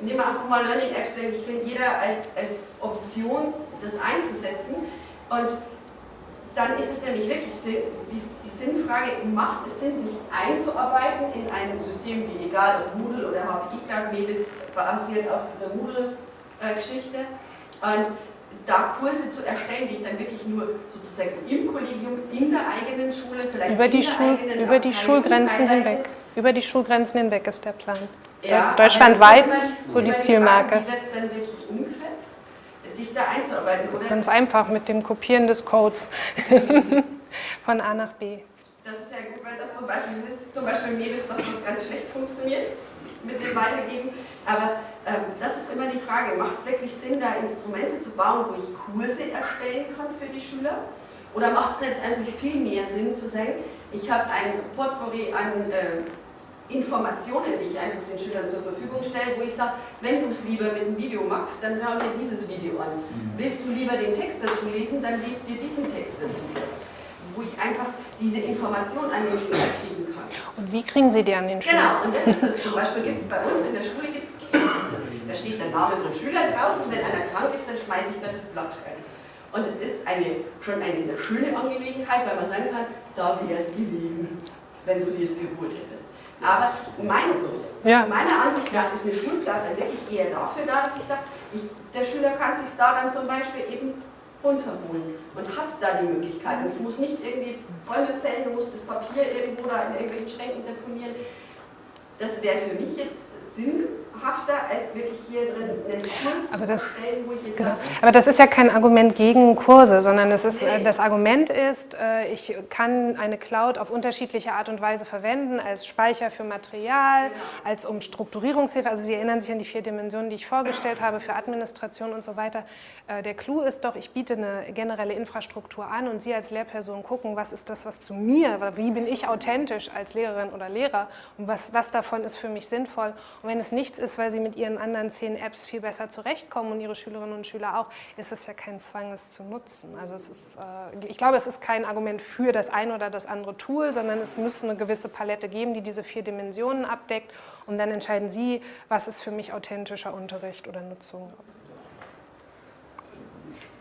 Nehmen wir einfach mal Learning Apps, denke ich, kennt jeder als, als Option, das einzusetzen. Und dann ist es nämlich wirklich die, Sinnfrage, macht es Sinn, sich einzuarbeiten in ein System wie egal ob Moodle oder HPI Cloud, Mebis basiert auf dieser Moodle-Geschichte. Und da Kurse zu erstellen, die ich dann wirklich nur sozusagen im Kollegium, in der eigenen Schule, vielleicht Über die, in der Schul eigenen über die Schulgrenzen teilweise hinweg. Über die Schulgrenzen hinweg ist der Plan. ja, Deutschlandweit immer- so die Zielmarke. Wie wird es dann wirklich umgesetzt, sich da einzuarbeiten? Oder Ganz einfach mit dem Kopieren des Codes von A nach B. Das ist ja gut, weil das zum Beispiel das ist zum Beispiel Mebis, was ganz schlecht funktioniert mit dem Weitergeben. Aber ähm, das ist immer die Frage, macht es wirklich Sinn, da Instrumente zu bauen, wo ich Kurse erstellen kann für die Schüler? Oder macht es nicht eigentlich viel mehr Sinn zu sagen, ich habe ein Potpourri an äh, Informationen, die ich einfach den Schülern zur Verfügung stelle, wo ich sage, wenn du es lieber mit dem Video magst, dann schau dir dieses Video an. Willst du lieber den Text dazu lesen, dann liest dir diesen Text dazu. Wo ich einfach diese Information an den Schüler kriegen kann. Und wie kriegen Sie die an den Schüler? Genau, und das ist es. Zum Beispiel gibt es bei uns in der Schule gibt's Kisten. Da steht der Name vom Schüler drauf und wenn einer krank ist, dann schmeiße ich da das Blatt rein. Und es ist eine, schon eine sehr schöne Angelegenheit, weil man sagen kann, da wäre es gelegen, wenn du sie es geholt hättest. Aber mein, Ja. meiner Ansicht nach ist eine Schulplatte wirklich eher dafür da, dass ich sage, der Schüler kann sich da dann zum Beispiel eben runterholen und hat da die Möglichkeit. Und ich muss nicht irgendwie Bäume fällen, du musst das Papier irgendwo da in irgendwelchen Schränken deponieren. Das wäre für mich jetzt sinnhafter, als wirklich hier drin einen Kurs Aber das- Genau. Aber das ist ja kein Argument gegen Kurse, sondern das, ist, äh, das Argument ist, äh, ich kann eine Cloud auf unterschiedliche Art und Weise verwenden, als Speicher für Material, als um Strukturierungshilfe. Also Sie erinnern sich an die vier Dimensionen, die ich vorgestellt habe, für Administration und so weiter. Äh, Der Clou ist doch, ich biete eine generelle Infrastruktur an und Sie als Lehrperson gucken, was ist das, was zu mir, wie bin ich authentisch als Lehrerin oder Lehrer und was, was davon ist für mich sinnvoll. Und wenn es nichts ist, weil Sie mit Ihren anderen zehn Apps viel besser zurechtkommen und Ihre Schülerinnen und Schüler auch, ist es ja kein Zwang, es zu nutzen. Also es ist, äh, ich glaube, es ist kein Argument für das eine oder das andere Tool, sondern es muss eine gewisse Palette geben, die diese vier Dimensionen abdeckt und dann entscheiden Sie, was ist für mich authentischer Unterricht oder Nutzung.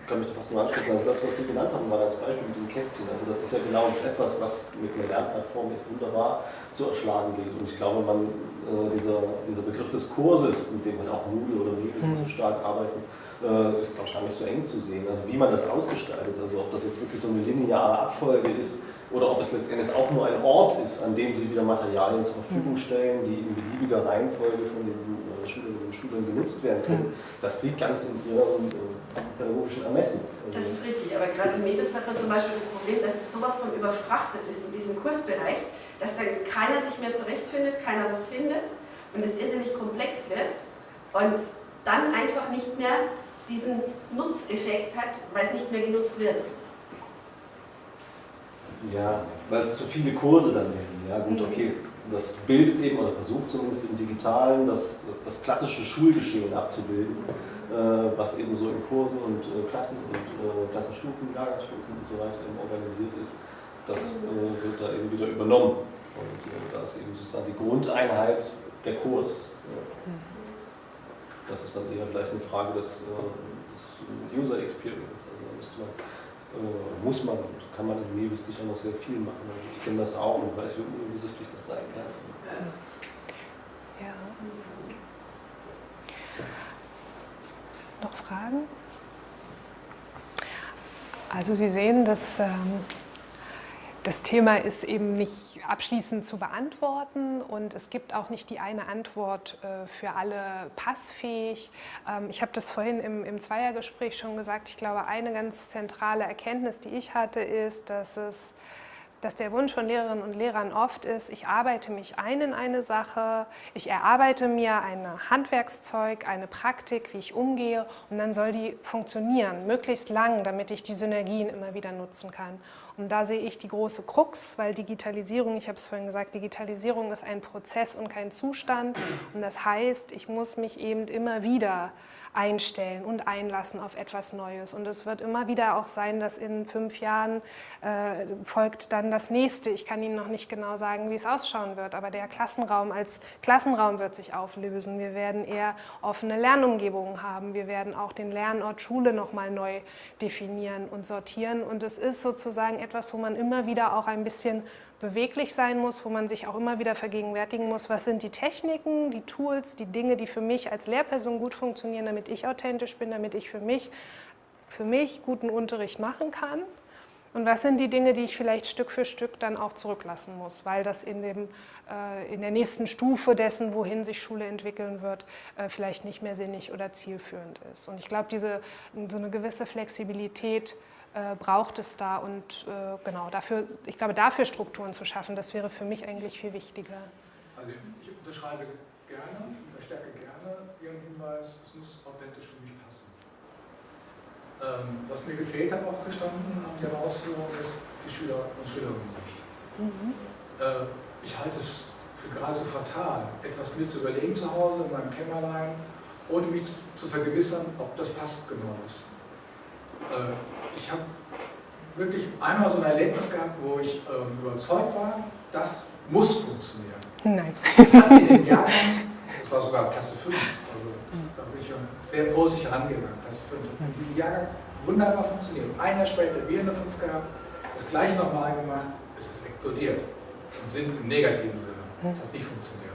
Ich kann mich da fast nur anschließen. Also das, was Sie genannt haben, war als Beispiel mit dem Kästchen. Also das ist ja genau etwas, was mit einer Lernplattform jetzt wunderbar zu erschlagen geht. Und ich glaube, man, äh, dieser, dieser Begriff des Kurses, mit dem man auch Moodle oder Moodle Mhm. so stark arbeiten, äh, ist, glaube ich, gar nicht so eng zu sehen. Also wie man das ausgestaltet, also ob das jetzt wirklich so eine lineare Abfolge ist oder ob es letztendlich auch nur ein Ort ist, an dem Sie wieder Materialien zur Verfügung stellen, die in beliebiger Reihenfolge von den äh, Schülerinnen und Schülern genutzt werden können. Das liegt ganz in Ihrem äh, pädagogischen Ermessen. Also, Das ist richtig, aber gerade in Mebis hat man zum Beispiel das Problem, dass das sowas von überfrachtet ist in diesem Kursbereich, dass dann keiner sich mehr zurechtfindet, keiner was findet und es irrsinnig komplex wird und dann einfach nicht mehr diesen Nutzeffekt hat, weil es nicht mehr genutzt wird. Ja, weil es zu viele Kurse dann werden. Ja, gut, okay. Das bildet eben, oder versucht zumindest im Digitalen, das, das klassische Schulgeschehen abzubilden, was eben so in Kursen und äh, Klassen und äh, Klassenstufen, Jahrgangsstufen und so weiter eben organisiert ist. Das äh, wird da eben wieder übernommen. Und äh, da ist eben sozusagen die Grundeinheit der Kurs. Ja. Das ist dann eher vielleicht eine Frage des, äh, des User Experience. Also da müsste man äh, muss man und kann man in Nevis sicher noch sehr viel machen. Ich kenne das auch und weiß, wie unübersichtlich das sein kann. Fragen? Also Sie sehen, dass ähm, das Thema ist eben nicht abschließend zu beantworten und es gibt auch nicht die eine Antwort äh, für alle passfähig. Ähm, ich habe das vorhin im, im Zweiergespräch schon gesagt. Ich glaube, eine ganz zentrale Erkenntnis, die ich hatte, ist, dass es dass der Wunsch von Lehrerinnen und Lehrern oft ist, ich arbeite mich ein in eine Sache, ich erarbeite mir ein Handwerkszeug, eine Praktik, wie ich umgehe und dann soll die funktionieren, möglichst lang, damit ich die Synergien immer wieder nutzen kann. Und da sehe ich die große Krux, weil Digitalisierung, ich habe es vorhin gesagt, Digitalisierung ist ein Prozess und kein Zustand und das heißt, ich muss mich eben immer wieder einstellen und einlassen auf etwas Neues. Und es wird immer wieder auch sein, dass in fünf Jahren äh, folgt dann das nächste. Ich kann Ihnen noch nicht genau sagen, wie es ausschauen wird, aber der Klassenraum als Klassenraum wird sich auflösen. Wir werden eher offene Lernumgebungen haben. Wir werden auch den Lernort Schule nochmal neu definieren und sortieren. Und es ist sozusagen etwas, wo man immer wieder auch ein bisschen beweglich sein muss, wo man sich auch immer wieder vergegenwärtigen muss, was sind die Techniken, die Tools, die Dinge, die für mich als Lehrperson gut funktionieren, damit ich authentisch bin, damit ich für mich, für mich guten Unterricht machen kann. Und was sind die Dinge, die ich vielleicht Stück für Stück dann auch zurücklassen muss, weil das in, dem, äh, in der nächsten Stufe dessen, wohin sich Schule entwickeln wird, äh, vielleicht nicht mehr sinnig oder zielführend ist. Und ich glaube, so eine gewisse Flexibilität äh, braucht es da und äh, genau dafür, ich glaube, dafür Strukturen zu schaffen, das wäre für mich eigentlich viel wichtiger. Also ich unterschreibe gerne, verstärke gerne Ihren Hinweis, es muss authentisch für mich passen. Ähm, was mir gefehlt hat aufgestanden an der Ausführung ist die Schüler und Schülerinnen. Mhm. Äh, ich halte es für gerade so fatal, etwas mir zu überlegen zu Hause in meinem Kämmerlein, ohne mich zu vergewissern, ob das passt genau ist. Äh, ich habe wirklich einmal so ein Erlebnis gehabt, wo ich ähm, überzeugt war, das muss funktionieren. Nein. Das hat mir den Jahrgang, das war sogar Klasse 5, also da bin ich schon sehr vorsichtig herangegangen, Klasse 5, hat in diesem Jahrgang wunderbar funktioniert. Ein Jahr später, wir in der 5 gehabt, das gleiche nochmal gemacht, es ist explodiert. Im, Sinn, im negativen Sinne. Es hat nicht funktioniert.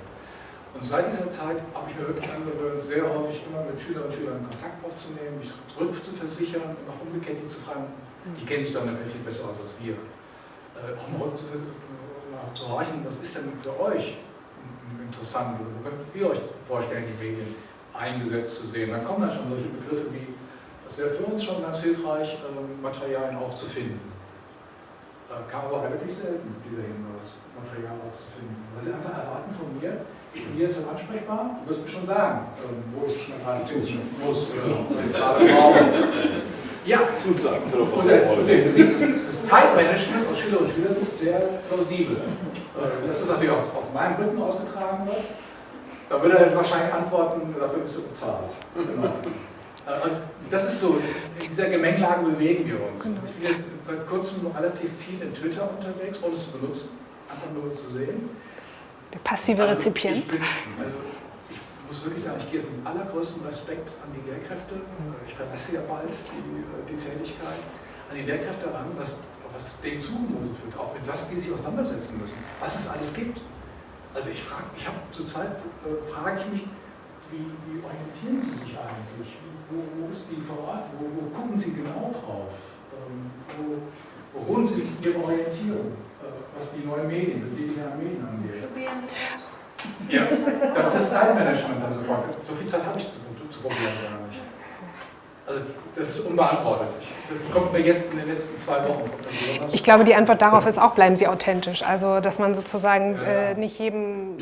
Und seit dieser Zeit habe ich mir wirklich angewöhnt, sehr häufig immer mit Schülern und Schülern Kontakt aufzunehmen, mich zurück zu versichern und auch umgekehrt die zu fragen, die kennen sich doch natürlich viel besser aus als wir, äh, auch mal zu, äh, horchen, was ist denn für euch interessant wo könnt ihr euch vorstellen, die Medien eingesetzt zu sehen. Dann kommen dann schon solche Begriffe wie, das wäre für uns schon ganz hilfreich, äh, Materialien aufzufinden. Da kam aber relativ selten dieser Hinweis, Material aufzufinden. Weil sie einfach erwarten von mir, ich bin jetzt ansprechbar, du wirst mir schon sagen, ähm, wo ich mich gerade finden muss oder gerade. Ja, du sagst doch was und, du siehst, das Zeitmanagement aus Schüler und Schüler sind sehr plausibel. Äh, dass das natürlich auch auf meinem Rücken ausgetragen wird, da würde er jetzt wahrscheinlich antworten, dafür bist du bezahlt. Genau. Äh, also das ist so, in dieser Gemengelage bewegen wir uns. Genau. Ich bin jetzt seit kurzem relativ viel in Twitter unterwegs, ohne es zu benutzen, einfach nur zu sehen. Der passive also Rezipient. Also ich muss wirklich sagen, ich gehe mit allergrößtem Respekt an die Lehrkräfte, ich verlasse ja bald die, die Tätigkeit, an die Lehrkräfte ran, was, was denen zugemutet wird, auch mit was die sich auseinandersetzen müssen, was es alles gibt. Also ich frage, ich habe zurzeit, äh, frage ich mich, wie, wie, orientieren Sie sich eigentlich? Wo, wo ist die Verordnung? Wo, wo, gucken Sie genau drauf? Ähm, wo, wo holen Sie sich Ihre Orientierung? Was die neuen Medien, die digitalen Medien angeht. Ja, das ist das Zeitmanagement also So viel Zeit habe ich zu, zu probieren gar nicht. Also das ist unbeantwortet. Das kommt mir jetzt in den letzten zwei Wochen. Ich glaube, die Antwort darauf ist auch, bleiben Sie authentisch. Also dass man sozusagen ja. äh, nicht jedem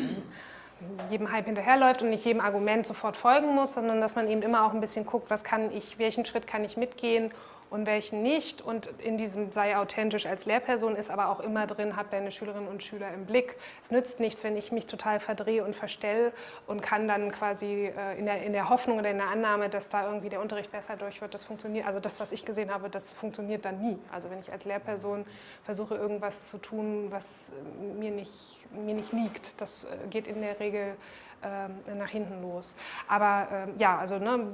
jedem Hype hinterherläuft und nicht jedem Argument sofort folgen muss, sondern dass man eben immer auch ein bisschen guckt, was kann ich, welchen Schritt kann ich mitgehen und welchen nicht. Und in diesem sei authentisch als Lehrperson ist aber auch immer drin, hab deine Schülerinnen und Schüler im Blick. Es nützt nichts, wenn ich mich total verdrehe und verstelle und kann dann quasi äh, in der, in der Hoffnung oder in der Annahme, dass da irgendwie der Unterricht besser durch wird, das funktioniert. Also das, was ich gesehen habe, das funktioniert dann nie. Also wenn ich als Lehrperson versuche, irgendwas zu tun, was mir nicht, mir nicht liegt, das äh, geht in der Regel ähm, nach hinten los. Aber ähm, ja, also ne,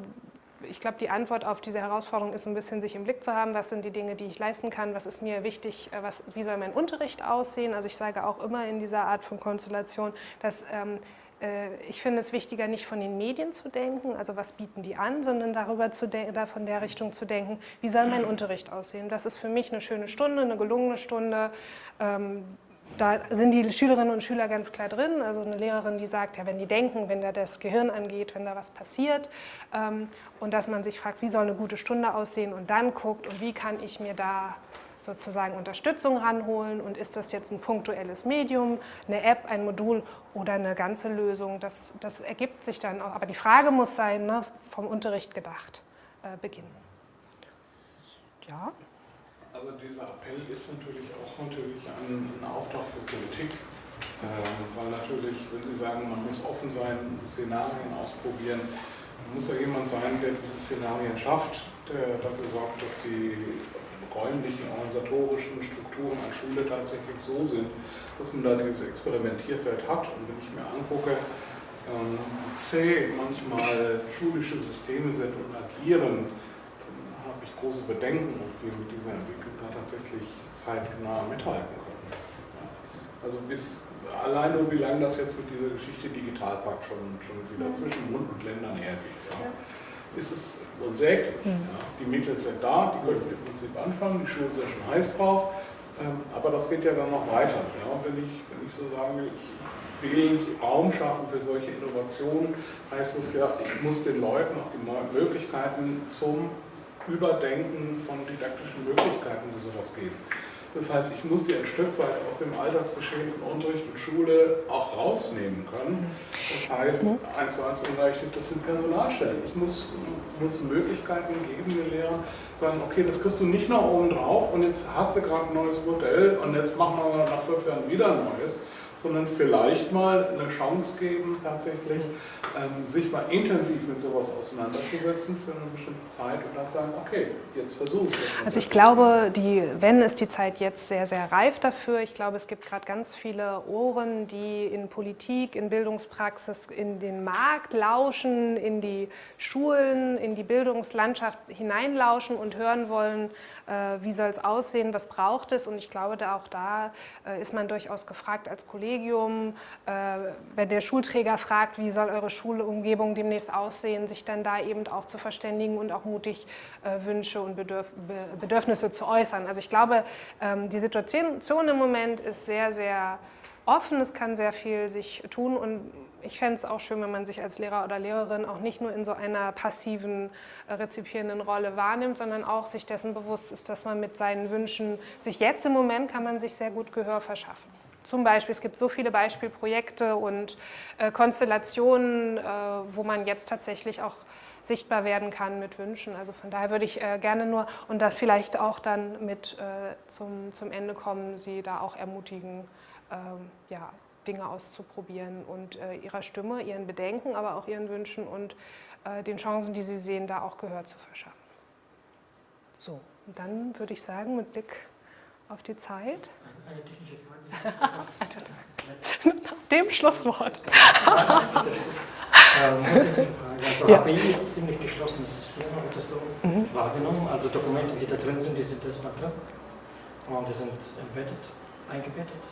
ich glaube, die Antwort auf diese Herausforderung ist ein bisschen, sich im Blick zu haben, was sind die Dinge, die ich leisten kann, was ist mir wichtig, äh, was, wie soll mein Unterricht aussehen. Also ich sage auch immer in dieser Art von Konstellation, dass ähm, äh, ich finde es wichtiger, nicht von den Medien zu denken, also was bieten die an, sondern darüber zu da von der Richtung zu denken, wie soll mein Unterricht aussehen. Das ist für mich eine schöne Stunde, eine gelungene Stunde. Ähm, da sind die Schülerinnen und Schüler ganz klar drin. Also eine Lehrerin, die sagt, ja, wenn die denken, wenn da das Gehirn angeht, wenn da was passiert ähm, und dass man sich fragt, wie soll eine gute Stunde aussehen und dann guckt und wie kann ich mir da sozusagen Unterstützung ranholen und ist das jetzt ein punktuelles Medium, eine App, ein Modul oder eine ganze Lösung, das, das ergibt sich dann auch. Aber die Frage muss sein, ne, vom Unterricht gedacht äh, beginnen. Ja. Aber dieser Appell ist natürlich auch natürlich ein, ein Auftrag für Politik, äh, weil natürlich, wenn Sie sagen, man muss offen sein, Szenarien ausprobieren, muss ja jemand sein, der diese Szenarien schafft, der dafür sorgt, dass die räumlichen, organisatorischen Strukturen an Schule tatsächlich so sind, dass man da dieses Experimentierfeld hat. Und wenn ich mir angucke, ähm, zäh manchmal schulische Systeme sind und agieren, dann habe ich große Bedenken, ob wir mit dieser Entwicklung tatsächlich zeitnah mithalten können. Also bis allein nur wie lange das jetzt mit dieser Geschichte Digitalpakt schon, schon wieder zwischen Mund und Ländern hergeht. Ja ist es unsäglich. Mhm. Ja. Die Mittel sind da, die können im Prinzip anfangen, die Schulen sind schon heiß drauf, ähm, aber das geht ja dann noch weiter. Ja. Wenn, ich, wenn ich so sage, ich will Raum schaffen für solche Innovationen, heißt es ja, ich muss den Leuten auch die Möglichkeiten zum Überdenken von didaktischen Möglichkeiten für sowas geben. Das heißt, ich muss die ein Stück weit aus dem Alltagsgeschehen von Unterricht und Schule auch rausnehmen können. Das heißt, eins zu eins unterrichtet, das sind Personalstellen. Ich muss, muss Möglichkeiten geben, den Lehrern sagen, okay, das kriegst du nicht noch oben drauf und jetzt hast du gerade ein neues Modell und jetzt machen wir nach fünf Jahren wieder ein neues sondern vielleicht mal eine Chance geben, tatsächlich ähm, sich mal intensiv mit sowas auseinanderzusetzen für eine bestimmte Zeit und dann sagen, okay, jetzt versuche ich. Also ich glaube, die, wenn ist die Zeit jetzt sehr, sehr reif dafür. Ich glaube, es gibt gerade ganz viele Ohren, die in Politik, in Bildungspraxis, in den Markt lauschen, in die Schulen, in die Bildungslandschaft hineinlauschen und hören wollen, wie soll es aussehen, was braucht es. Und ich glaube, da auch da äh, ist man durchaus gefragt als Kollegium, äh, wenn der Schulträger fragt, wie soll eure Schulumgebung demnächst aussehen, sich dann da eben auch zu verständigen und auch mutig Wünsche und Bedürfnisse zu äußern. Also ich glaube, ähm, die Situation im Moment ist sehr, sehr offen, es kann sehr viel sich tun und ich fände es auch schön, wenn man sich als Lehrer oder Lehrerin auch nicht nur in so einer passiven, äh, rezipierenden Rolle wahrnimmt, sondern auch sich dessen bewusst ist, dass man mit seinen Wünschen, sich jetzt im Moment kann man sich sehr gut Gehör verschaffen. Zum Beispiel, es gibt so viele Beispielprojekte und äh, Konstellationen, äh, wo man jetzt tatsächlich auch sichtbar werden kann mit Wünschen. Also von daher würde ich äh, gerne nur, und das vielleicht auch dann mit äh, zum, zum Ende kommen, Sie da auch ermutigen, ähm, ja, Dinge auszuprobieren und äh, ihrer Stimme, ihren Bedenken, aber auch ihren Wünschen und äh, den Chancen, die sie sehen, da auch Gehör zu verschaffen. So, und dann würde ich sagen, mit Blick auf die Zeit. Eine technische Frage. Nach dem Schlusswort. ähm, also ja. API ist ein ziemlich geschlossenes System, habe ich das so mhm. wahrgenommen. Also Dokumente, die da drin sind, die sind erstmal drin und die sind embedded, eingebettet.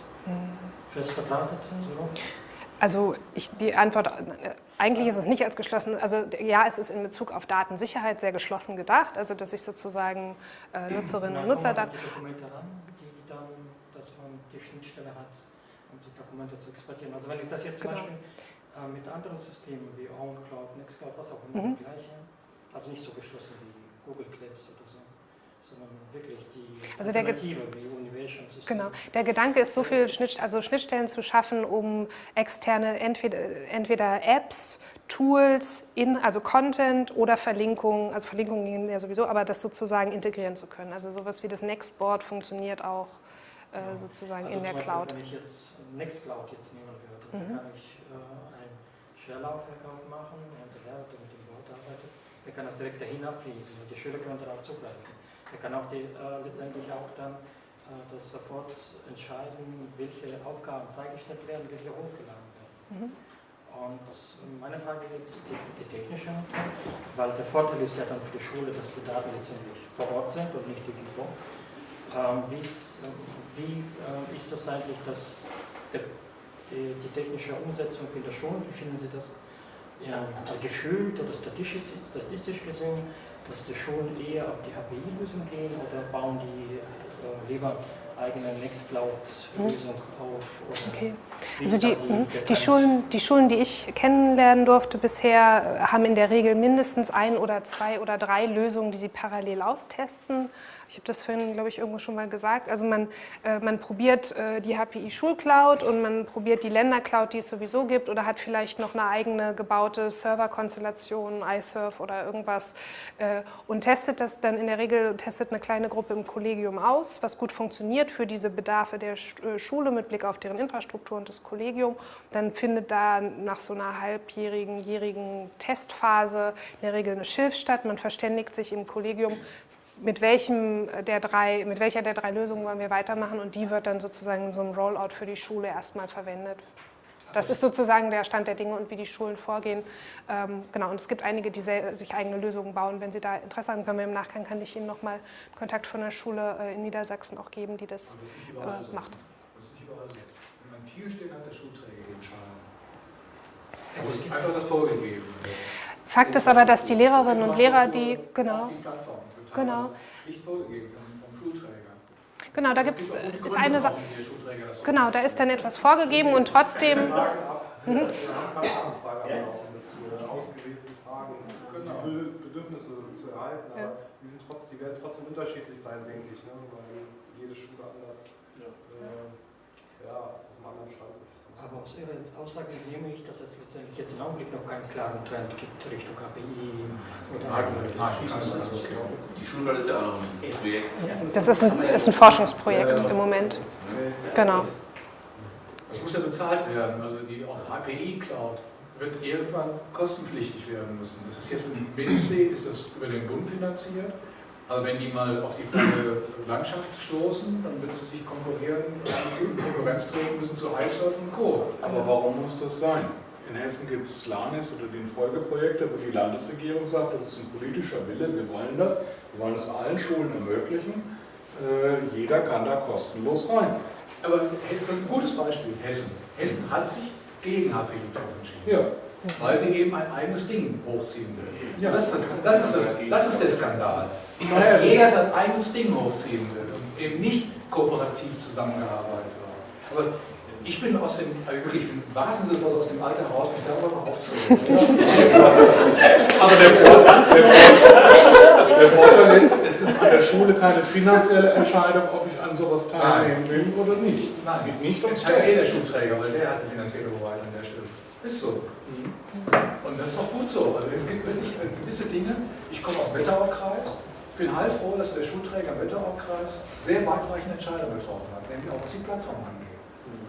Fest verdrahtet? So? Also ich, die Antwort, eigentlich ist es nicht als geschlossen, also ja, es ist in Bezug auf Datensicherheit sehr geschlossen gedacht, also dass ich sozusagen äh, Nutzerinnen und Nutzer... Da die Dokumente ran, die dann, dass man die Schnittstelle hat, um die Dokumente zu exportieren. Also wenn ich das jetzt zum genau. Beispiel äh, mit anderen Systemen wie OwnCloud, Nextcloud, was auch immer, mhm. gleiche, also nicht so geschlossen wie Google Class oder so sondern wirklich die also der Genau. Der Gedanke ist, so viele Schnitt, also Schnittstellen zu schaffen, um externe, entweder, entweder Apps, Tools, in, also Content oder Verlinkungen, also Verlinkungen gehen ja sowieso, aber das sozusagen integrieren zu können. Also sowas wie das Nextboard funktioniert auch äh, genau. sozusagen also in der Beispiel, Cloud. Wenn ich jetzt Nextcloud jetzt nehmen würde, mhm. dann kann ich äh, ein Share-Laufwerk aufmachen und der mit dem Board arbeitet, der kann das direkt dahin abliefern. Die Schüler können darauf zugreifen. Er kann auch die, äh, letztendlich auch dann äh, das Support entscheiden, welche Aufgaben freigestellt werden, welche hochgeladen werden. Mhm. Und meine Frage ist die, die technische weil der Vorteil ist ja dann für die Schule, dass die Daten letztendlich vor Ort sind und nicht digital. Ähm, wie ist, wie äh, ist das eigentlich, dass der, die, die technische Umsetzung in der Schule, wie finden Sie das ja, gefühlt oder statistisch, statistisch gesehen, dass die Schulen eher auf die HPI-Lösung gehen oder bauen die äh, lieber eigene Nextcloud-Lösung auf? Okay. Also die, die, die, Schulen, die Schulen, die ich kennenlernen durfte bisher, haben in der Regel mindestens ein oder zwei oder drei Lösungen, die sie parallel austesten. Ich habe das vorhin, glaube ich, irgendwo schon mal gesagt. Also man, äh, man probiert äh, die HPI Schulcloud und man probiert die Ländercloud, die es sowieso gibt, oder hat vielleicht noch eine eigene gebaute Serverkonstellation, iSurf oder irgendwas äh, und testet das dann in der Regel, testet eine kleine Gruppe im Kollegium aus, was gut funktioniert für diese Bedarfe der äh, Schule mit Blick auf deren Infrastruktur und das Kollegium. Dann findet da nach so einer halbjährigen, jährigen Testphase in der Regel eine Schilf statt. Man verständigt sich im Kollegium, mit, welchem der drei, mit welcher der drei Lösungen wollen wir weitermachen und die wird dann sozusagen in so einem Rollout für die Schule erstmal verwendet. Das ist sozusagen der Stand der Dinge und wie die Schulen vorgehen. Ähm, genau, und es gibt einige, die sich eigene Lösungen bauen. Wenn Sie da Interesse haben, können wir im Nachgang, kann ich Ihnen nochmal Kontakt von der Schule äh, in Niedersachsen auch geben, die das, das äh, so. macht. Das ist nicht überall so. Wenn man viel steht, hat der Schulträger die Entscheidung. Aber es gibt einfach das vorgegeben. Fakt ist aber, dass die Lehrerinnen und Lehrer, die, genau, Genau. Schlicht vorgegeben vom, Schulträger. Genau, da gibt es ist eine Sache. Genau, da ist dann etwas vorgegeben und trotzdem. Mhm. Wir haben Anfragen ausgewählte Fragen, genau. Bedürfnisse zu erhalten, aber die, sind trotz, die werden trotzdem unterschiedlich sein, denke ich, ne? weil jede Schule anders ja. Äh, ja, auf einem anderen Stand ist. Aber aus Ihrer Aussage nehme ich, dass es letztendlich jetzt im Augenblick noch keinen klaren Trend gibt Richtung KPI oder Die Schulwahl ist ja auch noch ein Projekt. Das ist ein, ist ein Forschungsprojekt im Moment. Genau. Das muss ja bezahlt werden. Also die HPI-Cloud wird irgendwann kostenpflichtig werden müssen. Das ist jetzt mit dem BNC, ist das über den Bund finanziert. Also wenn die mal auf die freie Landschaft stoßen, dann wird sie sich konkurrieren, in Konkurrenz treten müssen zu iSurf und Co. Aber warum muss das sein? In Hessen gibt es LANES oder den Folgeprojekte, wo die Landesregierung sagt, das ist ein politischer Wille, wir wollen das, wir wollen es allen Schulen ermöglichen. Äh, jeder kann da kostenlos rein. Aber das ist ein gutes Beispiel, Hessen. Hessen hat sich gegen HPI entschieden. Ja. Weil sie eben ein eigenes Ding hochziehen will. Ja. Das, ist das, das, ist das, das ist der Skandal dass jeder sein eigenes Ding hochziehen will und eben nicht kooperativ zusammengearbeitet wird. Aber ich bin aus dem, also wirklich, ich bin im wahrsten Sinne aus dem Alter raus, mich darüber noch aufzuregen. Aber der Vorteil, der Vorteil ist, es ist an der Schule keine finanzielle Entscheidung, ob ich an sowas teilnehmen will oder nicht. Nein, es ist nicht ums Geld. eh der Schulträger, weil der hat die finanzielle Hoheit an der Stelle. Ist so. Und das ist auch gut so. Also es gibt wirklich gewisse Dinge. Ich komme aus dem Wetterauer Kreis. Ich bin heilfroh, dass der Schulträger im Wetteraukreis sehr weitreichende Entscheidungen getroffen hat, nämlich auch was die Plattform angeht.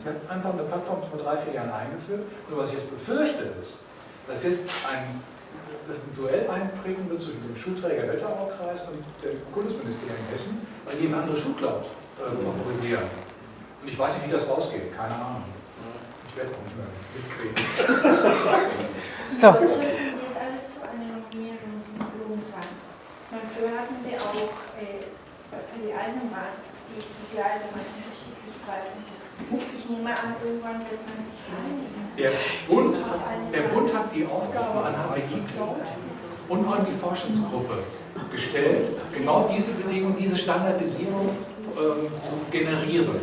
Sie hat einfach eine Plattform vor drei, vier Jahren eingeführt. Und was ich jetzt befürchte ist, dass jetzt ein, dass ein Duell einbringen wird zwischen dem Schulträger Wetteraukreis und dem Bundesministerium in Hessen, weil die eine andere Schulcloud äh, favorisieren. Und ich weiß nicht, wie das rausgeht, keine Ahnung. Ich werde es auch nicht mehr mitkriegen. so. alles zu einer Normierung Früher hatten sie auch äh, für die Eisenbahn, die, die ist schließlich bald. Ich nehme an, irgendwann wird man sich einigen. Der Bund, der Bund hat die Aufgabe an HPI Cloud und an die Forschungsgruppe gestellt, genau diese Bedingungen, diese Standardisierung ähm, zu generieren.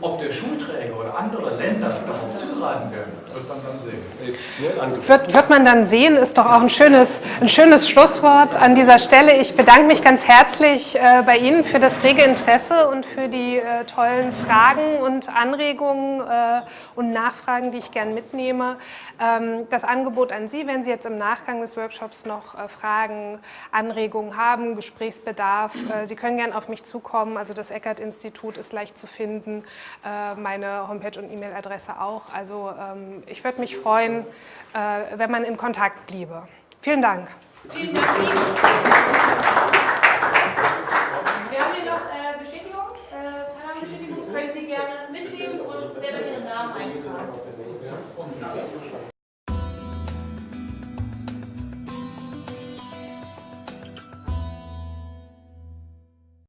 Ob der Schulträger oder andere Länder darauf zugreifen werden, wird man dann sehen. Wird, wird man dann sehen, ist doch auch ein schönes, ein schönes Schlusswort an dieser Stelle. Ich bedanke mich ganz herzlich äh, bei Ihnen für das rege Interesse und für die äh, tollen Fragen und Anregungen äh, und Nachfragen, die ich gern mitnehme. Ähm, das Angebot an Sie, wenn Sie jetzt im Nachgang des Workshops noch äh, Fragen, Anregungen haben, Gesprächsbedarf, äh, Sie können gern auf mich zukommen. Also das Eckert-Institut ist leicht zu finden. Äh, meine Homepage und E-Mail-Adresse auch. Also ähm, ich würde mich freuen, äh, wenn man in Kontakt bliebe. Vielen Dank. Vielen Dank.